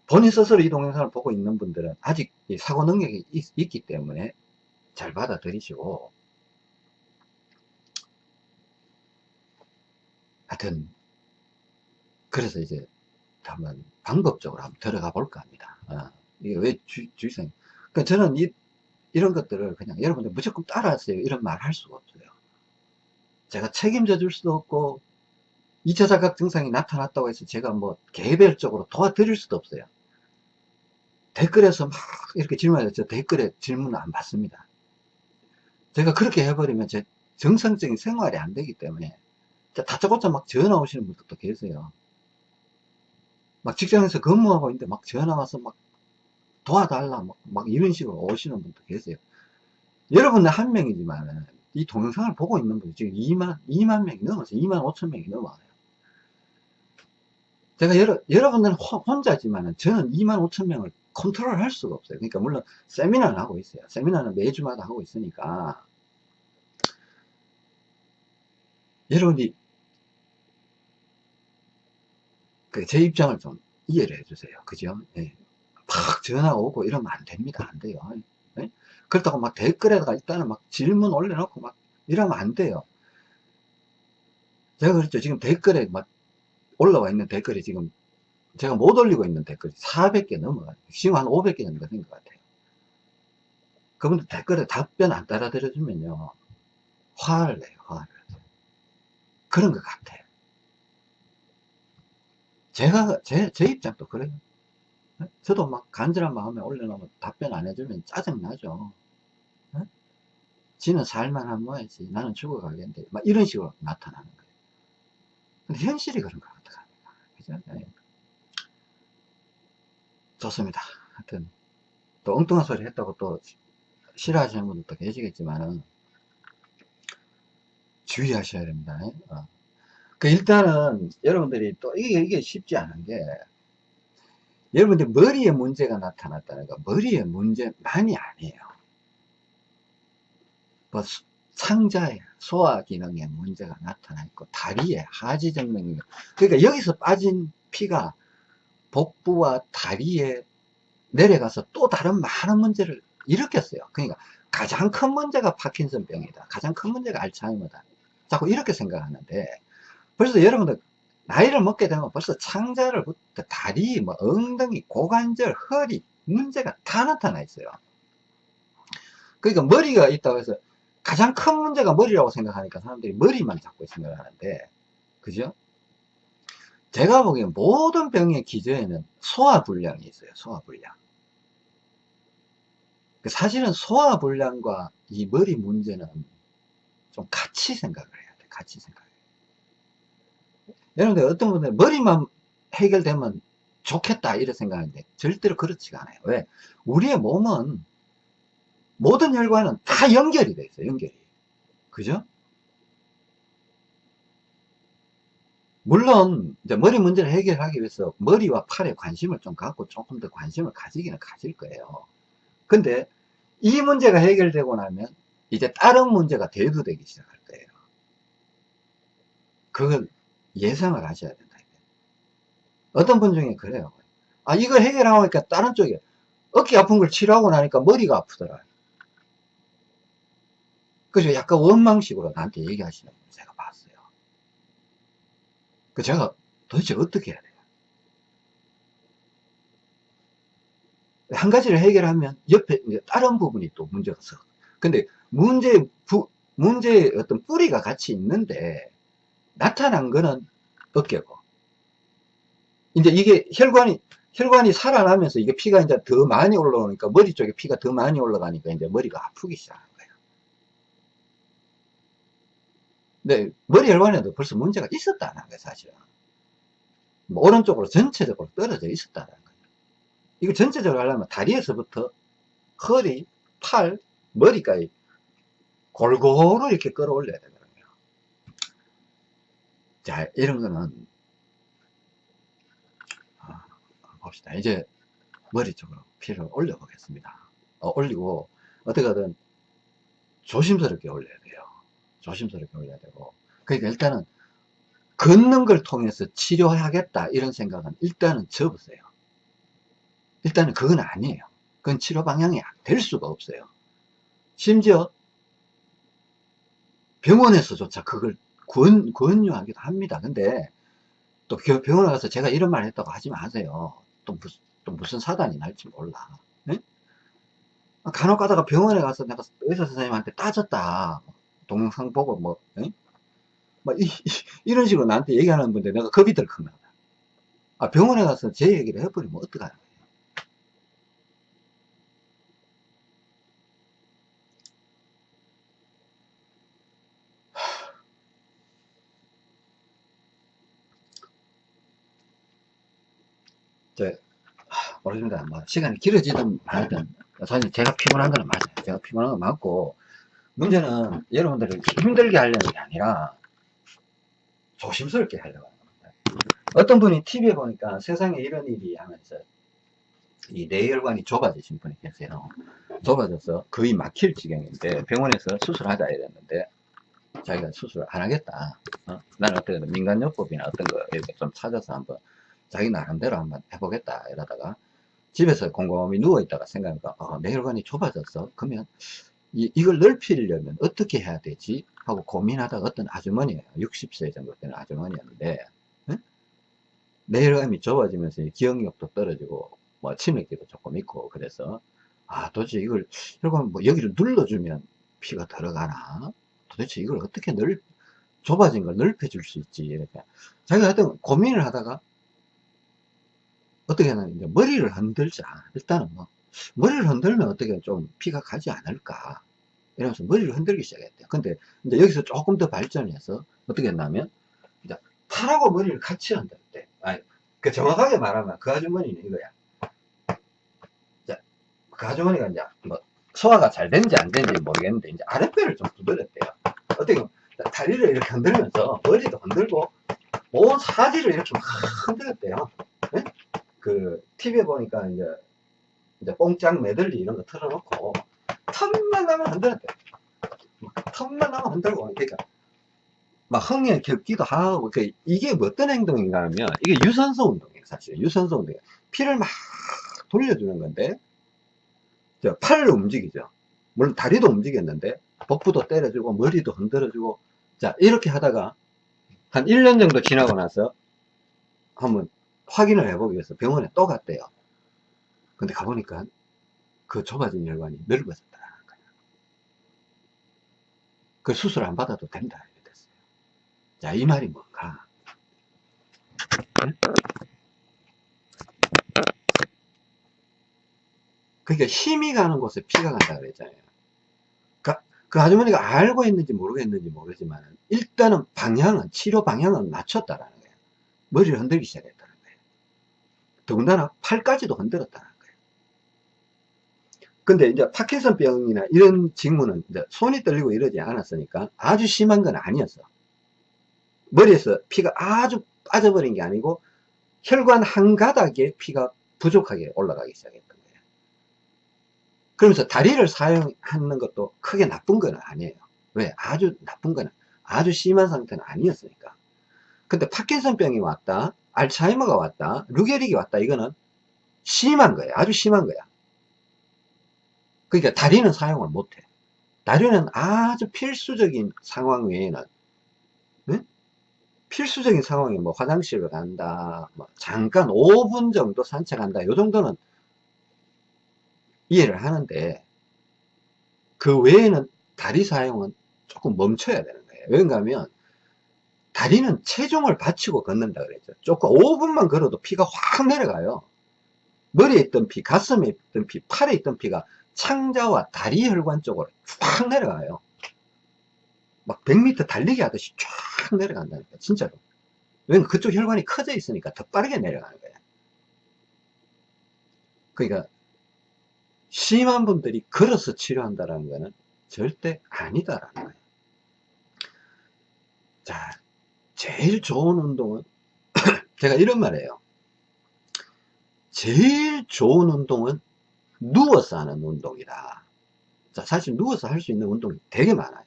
본인 스스로 이 동영상을 보고 있는 분들은 아직 사고 능력이 있, 있기 때문에 잘 받아들이시고 하여튼 그래서 이제 한번 방법적으로 한번 들어가 볼까 합니다. 어, 이게 왜 주, 주의성 그러니까 저는 이, 이런 것들을 그냥 여러분들 무조건 따라하세요. 이런 말 할 수가 없어요. 제가 책임져 줄 수도 없고 2차 자각 증상이 나타났다고 해서 제가 뭐 개별적으로 도와드릴 수도 없어요. 댓글에서 막 이렇게 질문해서 저 댓글에 질문을 안 받습니다. 제가 그렇게 해버리면 제 정상적인 생활이 안 되기 때문에 다짜고짜 막 전화 오시는 분들도 계세요. 막 직장에서 근무하고 있는데 막 전화 와서 막 도와달라 막, 막 이런 식으로 오시는 분도 계세요. 여러분은 한 명이지만 이 동영상을 보고 있는 분이 지금 2만 2만 명이 넘어서 2만 5천 명이 넘어요. 제가 여러, 여러분들은 혼자지만 저는 2만 5천 명을 컨트롤 할 수가 없어요. 그러니까 물론 세미나를 하고 있어요. 세미나는 매주마다 하고 있으니까 여러분이 그제 입장을 좀 이해를 해주세요. 그죠? 예. 막 전화 오고 이러면 안 됩니다. 안 돼요. 예? 그렇다고 막 댓글에다가 일단은 막 질문 올려놓고 막 이러면 안 돼요. 제가 그랬죠. 지금 댓글에 막 올라와 있는 댓글이 지금 제가 못 올리고 있는 댓글이 400개 넘어가요. 지금 한 500개 정도 된 것 같아요. 그분들 댓글에 답변 안 따라들어주면요. 화를 내요, 화를. 그런 것 같아요. 제가 제, 제 입장도 그래요 저도 막 간절한 마음에 올려놓으면 답변 안 해주면 짜증나죠. 네? 지는 살만한 모야지. 나는 죽어가겠는데. 막 이런 식으로 나타나는 거예요. 근데 현실이 그런 거 어떡합니까? 그죠? 네. 좋습니다. 하여튼 또 엉뚱한 소리 했다고 또 싫어하시는 분들도 계시겠지만은 주의하셔야 됩니다. 어. 그 일단은 여러분들이 또 이게, 이게 쉽지 않은 게 여러분들 머리에 문제가 나타났다는 거 머리에 문제만이 아니에요. 뭐 상자에 소화 기능에 문제가 나타나 있고 다리에 하지정맥 그러니까 여기서 빠진 피가 복부와 다리에 내려가서 또 다른 많은 문제를 일으켰어요. 그러니까 가장 큰 문제가 파킨슨병이다. 가장 큰 문제가 알츠하이머다. 자꾸 이렇게 생각하는데 벌써 여러분들 나이를 먹게 되면 벌써 창자를부터 다리, 뭐 엉덩이, 고관절, 허리 문제가 다 나타나 있어요. 그러니까 머리가 있다고 해서 가장 큰 문제가 머리라고 생각하니까 사람들이 머리만 잡고 생각하는데 그죠? 제가 보기엔 모든 병의 기저에는 소화불량이 있어요. 소화불량. 그 사실은 소화불량과 이 머리 문제는 좀 같이 생각을 해야 돼. 같이 생각. 여러분들 어떤 분들 머리만 해결되면 좋겠다 이렇게 생각하는데 절대로 그렇지가 않아요 왜 우리의 몸은 모든 혈관은 다 연결이 돼 있어요. 연결이. 그죠? 물론 이제 머리 문제를 해결하기 위해서 머리와 팔에 관심을 좀 갖고 조금 더 관심을 가지기는 가질 거예요. 근데 이 문제가 해결되고 나면 이제 다른 문제가 대두되기 시작할 거예요. 그걸 예상을 하셔야 된다. 어떤 분 중에 그래요. 아, 이걸 해결하니까 다른 쪽에 어깨 아픈 걸 치료하고 나니까 머리가 아프더라. 그래서 약간 원망식으로 나한테 얘기하시는 분 제가 봤어요. 그 제가 도대체 어떻게 해야 돼요? 한 가지를 해결하면 옆에 다른 부분이 또 문제가 서. 근데 문제 부, 문제의 어떤 뿌리가 같이 있는데 나타난 거는 어깨고 이제 이게 혈관이 혈관이 살아나면서 이게 피가 이제 더 많이 올라오니까 머리 쪽에 피가 더 많이 올라가니까 이제 머리가 아프기 시작하는 거예요. 근데 머리 혈관에도 벌써 문제가 있었다는 거예요, 사실은. 뭐 오른쪽으로 전체적으로 떨어져 있었다는 거예요. 이거 전체적으로 하려면 다리에서부터 허리, 팔, 머리까지 골고루 이렇게 끌어올려야 되거든요. 자, 이런 거는 봅시다. 이제 머리 쪽으로 피를 올려 보겠습니다. 어, 올리고 어떻게든 조심스럽게 올려야 돼요. 조심스럽게 올려야 되고 그러니까 일단은 걷는 걸 통해서 치료하겠다 이런 생각은 일단은 접으세요. 일단은 그건 아니에요. 그건 치료 방향이 될 수가 없어요. 심지어 병원에서조차 그걸 권, 권유하기도 합니다. 근데 또 병원에 가서 제가 이런 말 했다고 하지 마세요. 또 무슨, 또 무슨 사단이 날지 몰라. 네? 간혹 가다가 병원에 가서 내가 의사 선생님한테 따졌다. 동영상 보고 뭐, 네? 막 이, 이, 런 식으로 나한테 얘기하는 분들 내가 겁이 들컥나. 아, 병원에 가서 제 얘기를 해버리면 어떡하냐. 저, 모르겠습니다. 뭐, 시간이 길어지든 말든, 사실 제가 피곤한 거는 맞아요. 제가 피곤한 건 맞고, 문제는 여러분들을 힘들게 하려는 게 아니라, 조심스럽게 하려고 하는 겁니다. 어떤 분이 TV에 보니까 세상에 이런 일이 하면서, 이 뇌혈관이 좁아지신 분이 계세요. 좁아져서 거의 막힐 지경인데, 병원에서 수술하자 이랬는데, 자기가 수술을 안 하겠다. 어? 나는 어떻게 민간요법이나 어떤 거 이렇게 좀 찾아서 한번 자기 나름대로 한번 해보겠다 이러다가 집에서 곰곰이 누워있다가 생각하니까 어, 내 혈관이 좁아졌어. 그러면 이, 이걸 넓히려면 어떻게 해야 되지? 하고 고민하다가 어떤 아주머니예요 60세 정도 되는 아주머니였는데 응? 내 혈관이 좁아지면서 기억력도 떨어지고 뭐 치매기도 조금 있고 그래서 아 도대체 이걸 혈관 뭐 여기를 눌러주면 피가 들어가나? 도대체 이걸 어떻게 넓 좁아진 걸 넓혀 줄 수 있지? 이렇게. 자기가 하여튼 고민을 하다가 어떻게 하나 이제 머리를 흔들자. 일단은 뭐 머리를 흔들면 어떻게 좀 피가 가지 않을까. 이러면서 머리를 흔들기 시작했대요. 근데 이제 여기서 조금 더 발전해서 어떻게 했냐면 이제 팔하고 머리를 같이 흔들었대 아니 그 정확하게 말하면 그 아주머니는 이거야. 자, 그 아주머니가 이제 뭐 소화가 잘 된지 안 된지 모르겠는데 이제 아랫배를 좀 두드렸대요. 어떻게 다리를 이렇게 흔들면서 머리도 흔들고 온 사지를 이렇게 막 흔들었대요. 네? 그 TV에 보니까 이제 이제 뽕짝 메들리 이런 거 틀어놓고 틈만 나면 흔들었대. 틈만 나면 흔들고 그러니까 막 흥에 겹기도 하고 그 이게 뭐 어떤 행동인가 하면 이게 유산소 운동이에요 사실. 유산소 운동이에요 피를 막 돌려주는 건데 팔을 움직이죠. 물론 다리도 움직였는데 복부도 때려주고 머리도 흔들어주고 자 이렇게 하다가 한 1년 정도 지나고 나서 한번 확인을 해보기 위해서 병원에 또 갔대요. 근데 가보니까 그 좁아진 혈관이 넓어졌다는 거예요. 그 수술 안 받아도 된다. 이렇게 됐어요. 자, 이 말이 뭔가. 그러니까 힘이 가는 곳에 피가 간다 그랬잖아요. 그, 그 아주머니가 알고 있는지 모르겠는지 모르지만 일단은 방향은 치료 방향은 맞췄다라는 거예요. 머리를 흔들기 시작했다. 더군다나 팔까지도 흔들었다는 거예요. 근데 이제 파킨슨병이나 이런 징후는 이제 손이 떨리고 이러지 않았으니까 아주 심한 건 아니었어. 머리에서 피가 아주 빠져버린 게 아니고 혈관 한 가닥에 피가 부족하게 올라가기 시작했던 거예요. 그러면서 다리를 사용하는 것도 크게 나쁜 건 아니에요. 왜? 아주 나쁜 건 아주 심한 상태는 아니었으니까. 근데 파킨슨병이 왔다, 알츠하이머가 왔다, 루게릭이 왔다, 이거는 심한 거예요. 아주 심한 거야. 그러니까 다리는 사용을 못해. 다리는 아주 필수적인 상황 외에는 응? 필수적인 상황이 뭐 화장실을 간다, 뭐 잠깐 5분 정도 산책한다, 요 정도는 이해를 하는데 그 외에는 다리 사용은 조금 멈춰야 되는 거예요. 왜냐 하면 다리는 체중을 받치고 걷는다 그랬죠. 조금 5분만 걸어도 피가 확 내려가요. 머리에 있던 피, 가슴에 있던 피, 팔에 있던 피가 창자와 다리 혈관 쪽으로 쫙 내려가요. 막 100m 달리기 하듯이 쫙 내려간다니까, 진짜로. 왜냐면 그쪽 혈관이 커져 있으니까 더 빠르게 내려가는 거예요. 그러니까, 심한 분들이 걸어서 치료한다는 거는 절대 아니다라는 거예요. 자, 제일 좋은 운동은, 제가 이런 말이에요. 제일 좋은 운동은 누워서 하는 운동이다. 자, 사실 누워서 할 수 있는 운동이 되게 많아요.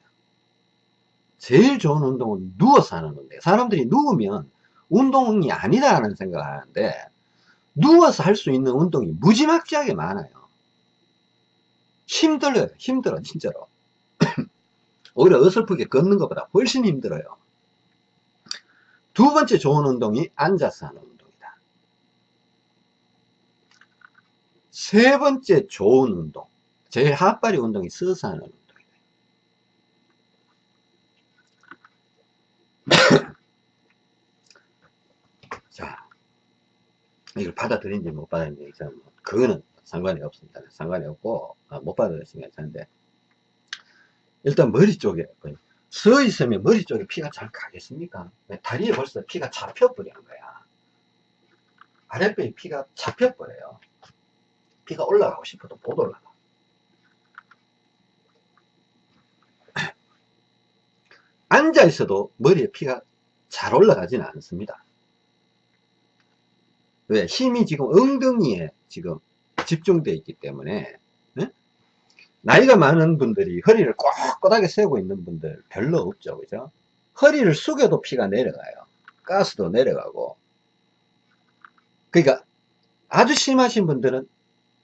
제일 좋은 운동은 누워서 하는 운동이에요. 사람들이 누우면 운동이 아니다 라는 생각을 하는데 누워서 할 수 있는 운동이 무지막지하게 많아요. 힘들어요. 힘들어 진짜로. 오히려 어설프게 걷는 것보다 훨씬 힘들어요. 두 번째 좋은 운동이 앉아서 하는 운동이다. 세 번째 좋은 운동. 제일 핫바리 운동이 서서 하는 운동이다. 자, 이걸 받아들인지 못 받아들인지, 그거는 상관이 없습니다. 상관이 없고, 아, 못 받아들이시면 괜찮은데, 일단 머리 쪽에, 서 있으면 머리 쪽에 피가 잘 가겠습니까? 다리에 벌써 피가 잡혀버린 거야. 아랫배에 피가 잡혀버려요. 피가 올라가고 싶어도 못 올라가. 앉아 있어도 머리에 피가 잘 올라가지는 않습니다. 왜? 힘이 지금 엉덩이에 지금 집중되어 있기 때문에 네? 나이가 많은 분들이 허리를 꼿꼿하게 세우고 있는 분들 별로 없죠. 그죠? 허리를 숙여도 피가 내려가요. 가스도 내려가고. 그러니까 아주 심하신 분들은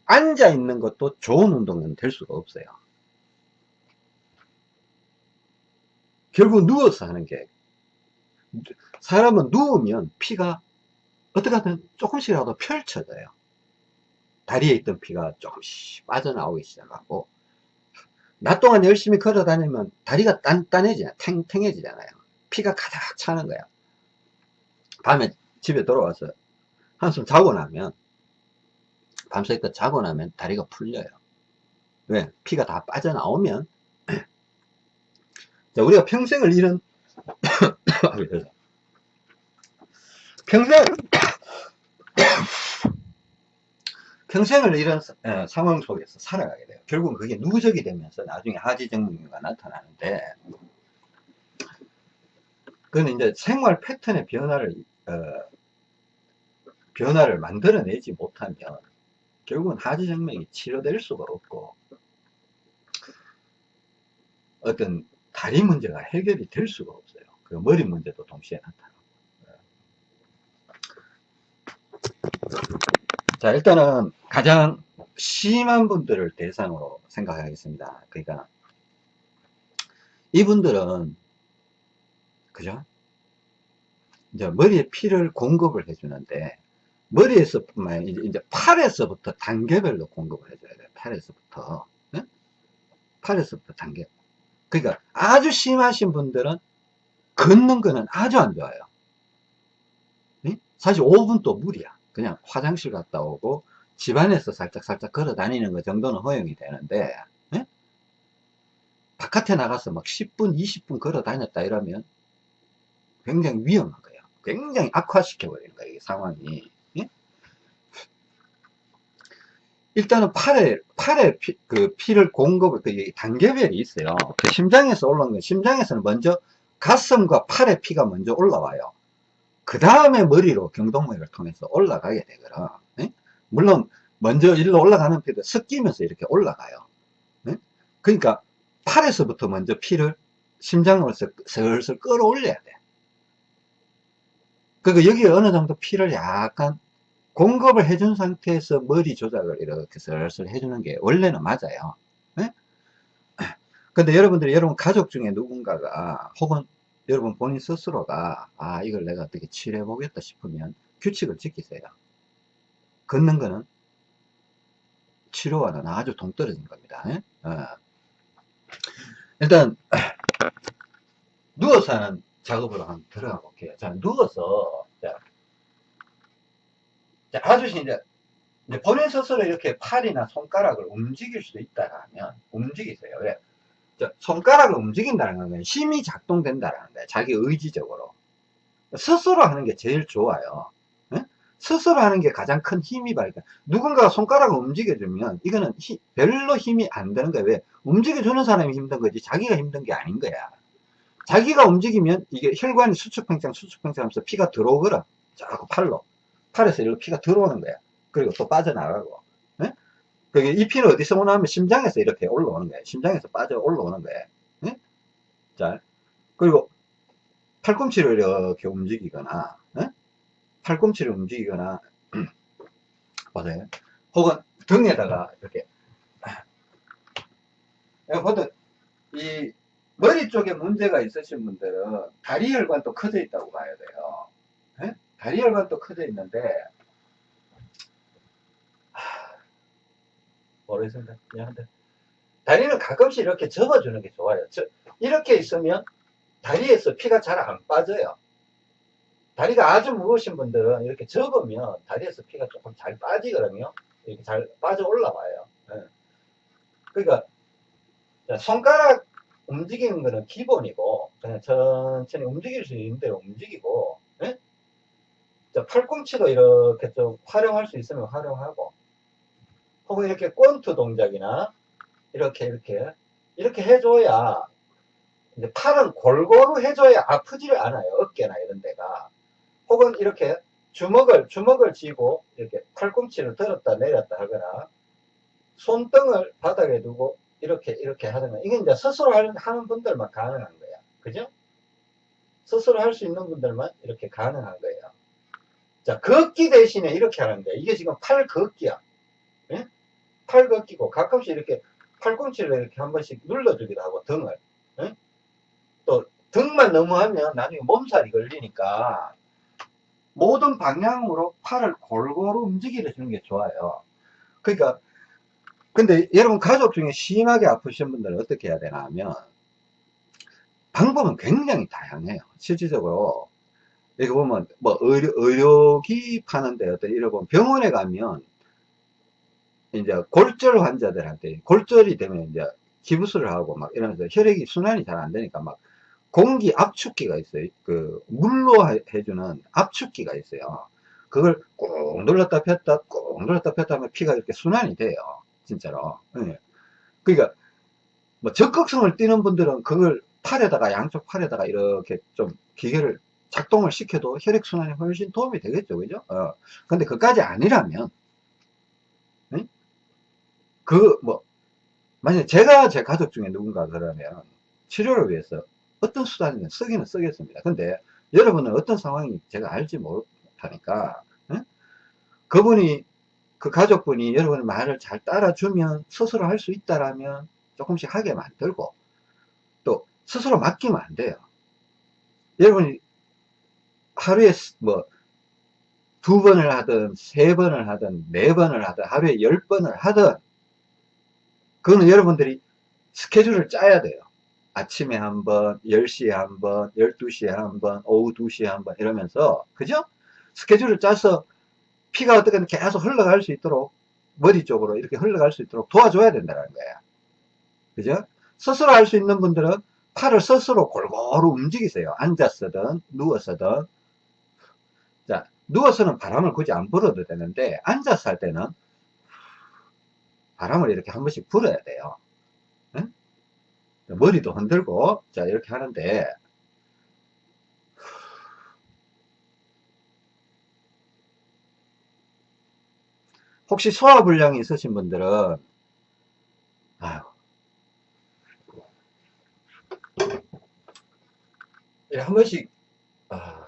앉아 있는 것도 좋은 운동은 될 수가 없어요. 결국 누워서 하는 게 사람은 누우면 피가 어떻게 하든 조금씩이라도 펼쳐져요. 다리에 있던 피가 조금씩 빠져나오기 시작하고 낮 동안 열심히 걸어 다니면 다리가 단단해지냐 탱탱해지잖아요. 피가 가득 차는 거야. 밤에 집에 돌아와서 한숨 자고 나면 밤새껏 자고 나면 다리가 풀려요. 왜? 피가 다 빠져나오면. 자, 우리가 평생을 이런 평생 평생을 이런 어, 상황 속에서 살아가게 돼요. 결국은 그게 누적이 되면서 나중에 하지정맥류가 나타나는데 그건 이제 생활 패턴의 변화를 어, 변화를 만들어내지 못하면 결국은 하지정맥이 치료될 수가 없고 어떤 다리 문제가 해결이 될 수가 없어요. 그 머리 문제도 동시에 나타나고. 자, 일단은 가장 심한 분들을 대상으로 생각하겠습니다. 그러니까 이분들은 그죠? 이제 머리에 피를 공급을 해주는데 머리에서뿐만 이제 팔에서부터 단계별로 공급을 해줘야 돼요. 팔에서부터 네? 팔에서부터 단계. 그러니까 아주 심하신 분들은 걷는 거는 아주 안 좋아요. 네? 사실 5분도 무리야. 그냥 화장실 갔다 오고 집안에서 살짝살짝 걸어 다니는 것 정도는 허용이 되는데 예? 바깥에 나가서 막 10분 20분 걸어 다녔다 이러면 굉장히 위험한 거예요 굉장히 악화시켜 버리는 거예요 이 상황이 예? 일단은 팔에, 팔에 피, 그 피를 공급을, 그 단계별이 있어요. 그 심장에서 올라오는 건, 심장에서는 먼저 가슴과 팔에 피가 먼저 올라와요. 그 다음에 머리로 경동맥을 통해서 올라가게 되거든. 예? 물론, 먼저 일로 올라가는 피도 섞이면서 이렇게 올라가요. 예? 그러니까, 팔에서부터 먼저 피를 심장으로 슬슬 끌어올려야 돼. 그러니까 여기 어느 정도 피를 약간 공급을 해준 상태에서 머리 조작을 이렇게 슬슬 해주는 게 원래는 맞아요. 네? 근데 여러분들이 여러분 가족 중에 누군가가 혹은 여러분 본인 스스로가 아 이걸 내가 어떻게 치료해 보겠다 싶으면 규칙을 지키세요. 걷는 거는 치료와는 아주 동떨어진 겁니다. 네? 어. 일단 누워서 하는 작업으로 한번 들어가 볼게요. 자, 누워서, 자, 자 아주 이제, 이제 본인 스스로 이렇게 팔이나 손가락을 움직일 수도 있다라면, 움직이세요. 왜? 자, 손가락을 움직인다는 건 힘이 작동된다는 거예요. 자기 의지적으로. 스스로 하는 게 제일 좋아요. 네? 스스로 하는 게 가장 큰 힘이 발휘. 누군가가 손가락을 움직여주면 이거는 히, 별로 힘이 안 되는 거예요. 왜? 움직여주는 사람이 힘든 거지 자기가 힘든 게 아닌 거야. 자기가 움직이면 이게 혈관이 수축팽창 수축팽창 하면서 피가 들어오거라 자꾸 팔로 팔에서 이렇게 피가 들어오는 거야 그리고 또 빠져나가고 네? 그게 이 피는 어디서 오나 하면 심장에서 이렇게 올라오는 거야 심장에서 빠져 올라오는 거야 네? 자 그리고 팔꿈치를 이렇게 움직이거나 네? 팔꿈치를 움직이거나 보세요 혹은 등에다가 이렇게 보통 이 머리 쪽에 문제가 있으신 분들은 다리 혈관도 커져 있다고 봐야 돼요. 네? 다리 혈관도 커져 있는데 모르겠습니다. 미안한데 다리는 가끔씩 이렇게 접어주는 게 좋아요. 저, 이렇게 있으면 다리에서 피가 잘 안 빠져요. 다리가 아주 무거우신 분들은 이렇게 접으면 다리에서 피가 조금 잘 빠지거든요. 이렇게 잘 빠져 올라와요. 네. 그러니까 손가락 움직이는 거는 기본이고 그냥 천천히 움직일 수 있는 대로 움직이고 예? 팔꿈치도 이렇게 좀 활용할 수 있으면 활용하고 혹은 이렇게 권투 동작이나 이렇게 이렇게 이렇게 해줘야 이제 팔은 골고루 해줘야 아프지를 않아요 어깨나 이런 데가 혹은 이렇게 주먹을 주먹을 쥐고 이렇게 팔꿈치를 들었다 내렸다 하거나 손등을 바닥에 두고 이렇게 이렇게 하는 이게 이제 스스로 하는 분들만 가능한 거야. 그죠? 스스로 할 수 있는 분들만 이렇게 가능한 거예요 자 걷기 대신에 이렇게 하는 거야. 이게 지금 팔 걷기야. 예? 팔 걷기고 가끔씩 이렇게 팔꿈치를 이렇게 한 번씩 눌러주기도 하고 등을. 예? 또 등만 너무 하면 나중에 몸살이 걸리니까 모든 방향으로 팔을 골고루 움직여 주는 게 좋아요. 그러니까 근데 여러분 가족 중에 심하게 아프신 분들은 어떻게 해야 되나 하면 방법은 굉장히 다양해요 실질적으로. 여기 보면 뭐 의료, 의료기 파는데 어떤 이런 병원에 가면 이제 골절 환자들한테 골절이 되면 이제 기부스를 하고 막 이러면서 혈액이 순환이 잘 안 되니까 막 공기 압축기가 있어요 그 물로 해주는 압축기가 있어요 그걸 꾹 눌렀다 폈다 꾹 눌렀다 폈다 하면 피가 이렇게 순환이 돼요 진짜로. 네. 그러니까 뭐 적극성을 띠는 분들은 그걸 팔에다가 양쪽 팔에다가 이렇게 좀 기계를 작동을 시켜도 혈액순환에 훨씬 도움이 되겠죠. 그죠? 어. 근데 그까지 아니라면 네? 그뭐 만약 제가 제 가족 중에 누군가 그러면 치료를 위해서 어떤 수단이든 쓰기는 쓰겠습니다. 근데 여러분은 어떤 상황이 제가 알지 못하니까 네? 그분이 그 가족분이 여러분의 말을 잘 따라주면 스스로 할 수 있다라면 조금씩 하게 만들고 또 스스로 맡기면 안 돼요. 여러분이 하루에 뭐 두 번을 하든 세 번을 하든 네 번을 하든 하루에 열 번을 하든 그거는 여러분들이 스케줄을 짜야 돼요. 아침에 한 번, 10시에 한 번, 12시에 한 번, 오후 2시에 한 번 이러면서 그죠? 스케줄을 짜서 피가 어떻게든 계속 흘러갈 수 있도록 머리 쪽으로 이렇게 흘러갈 수 있도록 도와줘야 된다는 거야. 그죠? 스스로 할 수 있는 분들은 팔을 스스로 골고루 움직이세요. 앉아서든 누워서든 자 누워서는 바람을 굳이 안 불어도 되는데 앉아서 할 때는 바람을 이렇게 한 번씩 불어야 돼요. 응? 머리도 흔들고, 자, 이렇게 하는데, 혹시 소화불량이 있으신 분들은, 아유, 예, 한 번씩, 아,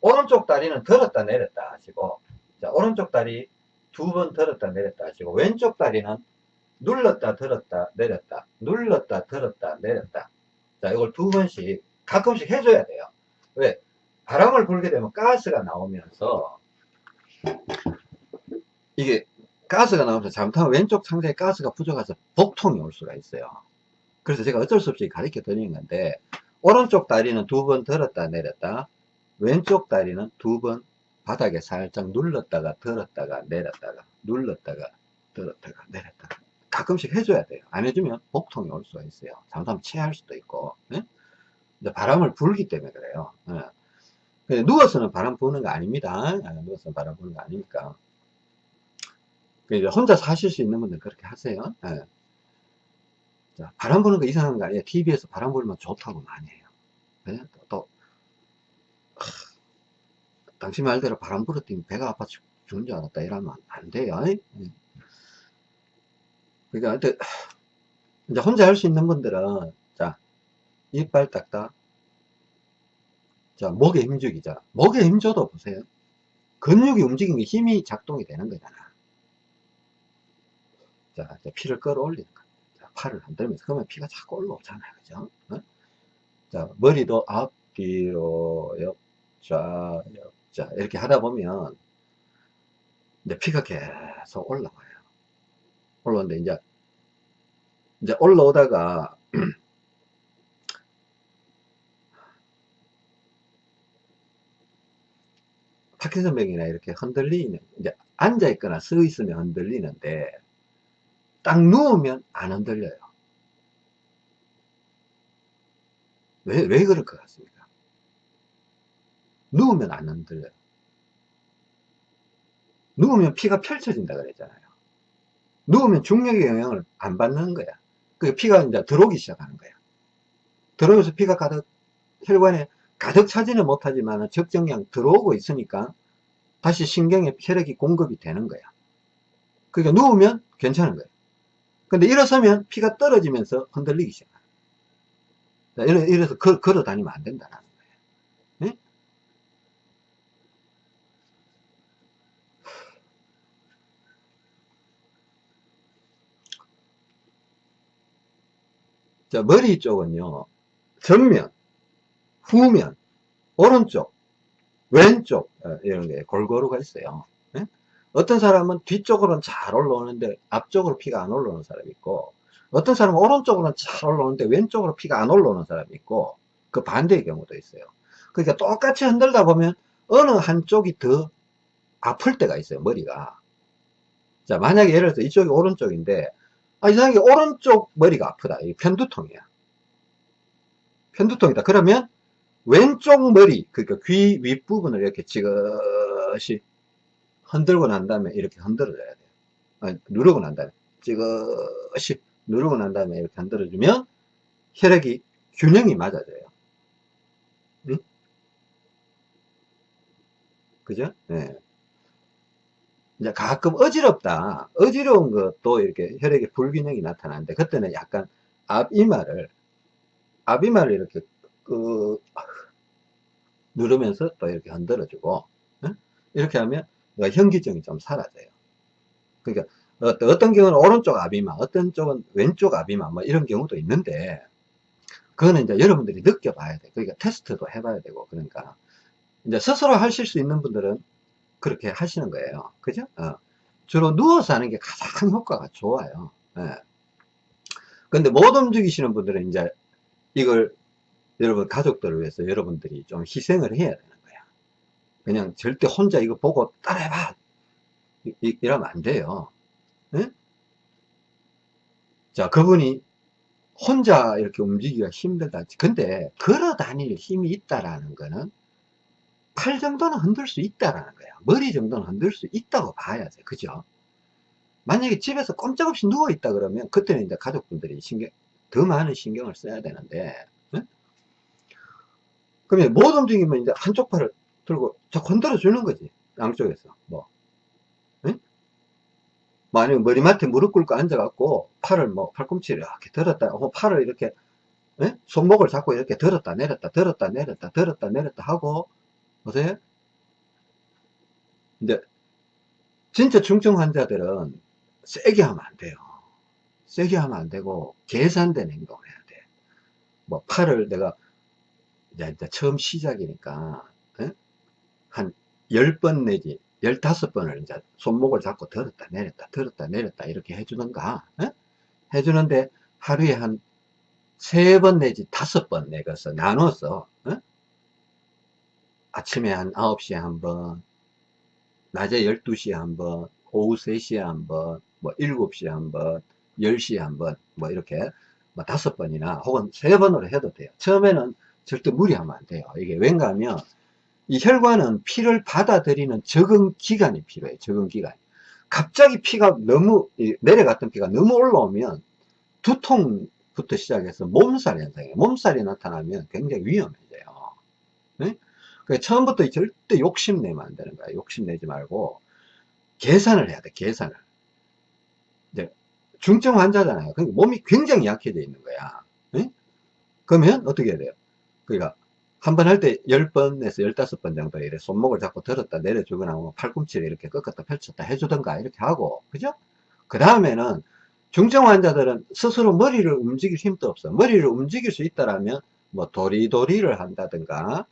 오른쪽 다리는 들었다 내렸다 하시고, 자, 오른쪽 다리 두 번 들었다 내렸다 하시고, 왼쪽 다리는 눌렀다 들었다 내렸다, 눌렀다 들었다 내렸다. 자, 이걸 두 번씩 가끔씩 해줘야 돼요. 왜? 바람을 불게 되면 가스가 나오면서, 이게 가스가 나오면서 잘못하면 왼쪽 상자에 가스가 부족해서 복통이 올 수가 있어요. 그래서 제가 어쩔 수 없이 가르쳐 드리는 건데, 오른쪽 다리는 두 번 들었다 내렸다, 왼쪽 다리는 두 번 바닥에 살짝 눌렀다가 들었다가 내렸다가, 눌렀다가 들었다가 내렸다가. 가끔씩 해줘야 돼요. 안 해주면 복통이 올 수가 있어요. 잘못하면 체할 수도 있고, 예? 바람을 불기 때문에 그래요. 예. 누워서는 바람 부는 거 아닙니다. 누워서는 바람 부는 거 아니니까. 혼자 사실 수 있는 분들 그렇게 하세요. 예. 자, 바람 부는 거 이상한 거 아니에요. TV에서 바람 불면 좋다고 많이 해요. 예? 또, 또 하, 당신 말대로 바람 불었더니 배가 아파 죽는 줄 알았다. 이러면 안 돼요. 예? 그러니까, 이제 혼자 할 수 있는 분들은, 자, 이빨 딱딱. 자, 목에 힘주기. 자, 목에 힘줘도 보세요. 근육이 움직이면 힘이 작동이 되는 거잖아. 자, 피를 끌어올리는 거야. 자, 팔을 흔들면서. 그러면 피가 자꾸 올라오잖아요. 그죠? 어? 자, 머리도 앞, 뒤로, 옆좌, 옆좌. 이렇게 하다 보면, 이제 피가 계속 올라와요. 올라오는데, 이제, 이제 올라오다가, 파킨슨병이나 이렇게 흔들리는, 이제 앉아 있거나 서 있으면 흔들리는데, 딱 누우면 안 흔들려요. 왜, 왜 그럴 것 같습니까? 누우면 안 흔들려요. 누우면 피가 펼쳐진다 그랬잖아요. 누우면 중력의 영향을 안 받는 거야. 그 피가 이제 들어오기 시작하는 거야. 들어오면서 피가 가득, 혈관에 가득 차지는 못하지만 적정량 들어오고 있으니까 다시 신경에 혈액이 공급이 되는 거야. 그러니까 누우면 괜찮은 거야. 근데 일어서면 피가 떨어지면서 흔들리기 시작해. 이래, 이래서 걸, 걸어 다니면 안 된다는 거예요. 네? 자, 머리 쪽은요, 정면, 후면, 오른쪽, 왼쪽, 어, 이런 게 골고루가 있어요. 네? 어떤 사람은 뒤쪽으로는 잘 올라오는데 앞쪽으로 피가 안 올라오는 사람이 있고, 어떤 사람은 오른쪽으로는 잘 올라오는데 왼쪽으로 피가 안 올라오는 사람이 있고, 그 반대의 경우도 있어요. 그러니까 똑같이 흔들다 보면 어느 한쪽이 더 아플 때가 있어요, 머리가. 자, 만약에 예를 들어서 이쪽이 오른쪽인데, 아, 이상하게 오른쪽 머리가 아프다. 이 편두통이야. 편두통이다. 그러면 왼쪽 머리, 그러니까 귀 윗부분을 이렇게 지그시 흔들고 난 다음에 이렇게 흔들어줘야 돼요. 아니, 누르고 난 다음에 지그시 누르고 난 다음에 이렇게 흔들어주면 혈액이 균형이 맞아져요. 응? 그죠? 네. 이제 가끔 어지럽다. 어지러운 것도 이렇게 혈액의 불균형이 나타나는데, 그때는 약간 앞이마를, 앞이마를 이렇게, 그, 누르면서 또 이렇게 흔들어 주고, 응? 이렇게 하면 현기증이 좀 사라져요. 그러니까 어떤 경우는 오른쪽 앞이마, 어떤 쪽은 왼쪽 앞이마, 뭐 이런 경우도 있는데, 그거는 이제 여러분들이 느껴봐야 돼. 그러니까 테스트도 해봐야 되고, 그러니까. 이제 스스로 하실 수 있는 분들은 그렇게 하시는 거예요. 그죠? 어. 주로 누워서 하는 게 가장 효과가 좋아요. 예. 근데 못 움직이시는 분들은 이제 이걸 여러분 가족들을 위해서 여러분들이 좀 희생을 해야 되는 거야. 그냥 절대 혼자 이거 보고 따라해봐. 이, 러면 안 돼요. 예? 자, 그분이 혼자 이렇게 움직이기가 힘들다. 근데 걸어 다닐 힘이 있다라는 거는 팔 정도는 흔들 수 있다라는 거야. 머리 정도는 흔들 수 있다고 봐야 돼. 그죠? 만약에 집에서 꼼짝없이 누워있다 그러면 그때는 이제 가족분들이 신경, 더 많은 신경을 써야 되는데, 응? 그러면 못 움직이면 이제 한쪽 팔을 들고 저 건드려 주는 거지. 양쪽에서. 뭐. 응? 뭐 아니면 머리맡에 무릎 꿇고 앉아갖고 팔을 뭐 팔꿈치를 이렇게 들었다, 어, 팔을 이렇게 예? 손목을 잡고 이렇게 들었다 내렸다 들었다 내렸다 들었다 내렸다 하고 보세요 이제 진짜 중증 환자들은 세게 하면 안 돼요 세게 하면 안 되고 계산된 행동을 해야 돼 뭐 팔을 내가 이제 처음 시작이니까 예? 한 10번 내지 15번을 이제 손목을 잡고 들었다 내렸다 들었다 내렸다 이렇게 해주는가 예? 해주는데 하루에 한세번 내지 다섯 번 내가서 나눠서 어? 아침에 한 9시에 한 번 낮에 12시에 한 번 오후 3시에 한 번 뭐 7시에 한 번 10시에 한 번 뭐 이렇게 뭐 다섯 번이나 혹은 세 번으로 해도 돼요 처음에는 절대 무리하면 안 돼요 이게 왠가 하면 이 혈관은 피를 받아들이는 적응 기간이 필요해요 적응 기간 갑자기 피가 너무 내려갔던 피가 너무 올라오면 두통부터 시작해서 몸살 현상이에요. 몸살이 나타나면 굉장히 위험해져요. 네? 그러니까 처음부터 절대 욕심내면 안 되는 거야. 욕심내지 말고 계산을 해야 돼. 계산을. 이제 중증 환자잖아요. 그러니까 몸이 굉장히 약해져 있는 거야. 네? 그러면 어떻게 해야 돼요? 그러니까 한 번 할 때 10번에서 15번 정도 이렇게 손목을 잡고 들었다 내려주거나 뭐 팔꿈치를 이렇게 꺾었다 펼쳤다 해주던가 이렇게 하고 그죠? 그 다음에는 중증 환자들은 스스로 머리를 움직일 힘도 없어. 머리를 움직일 수 있다라면 뭐 도리도리를 한다든가,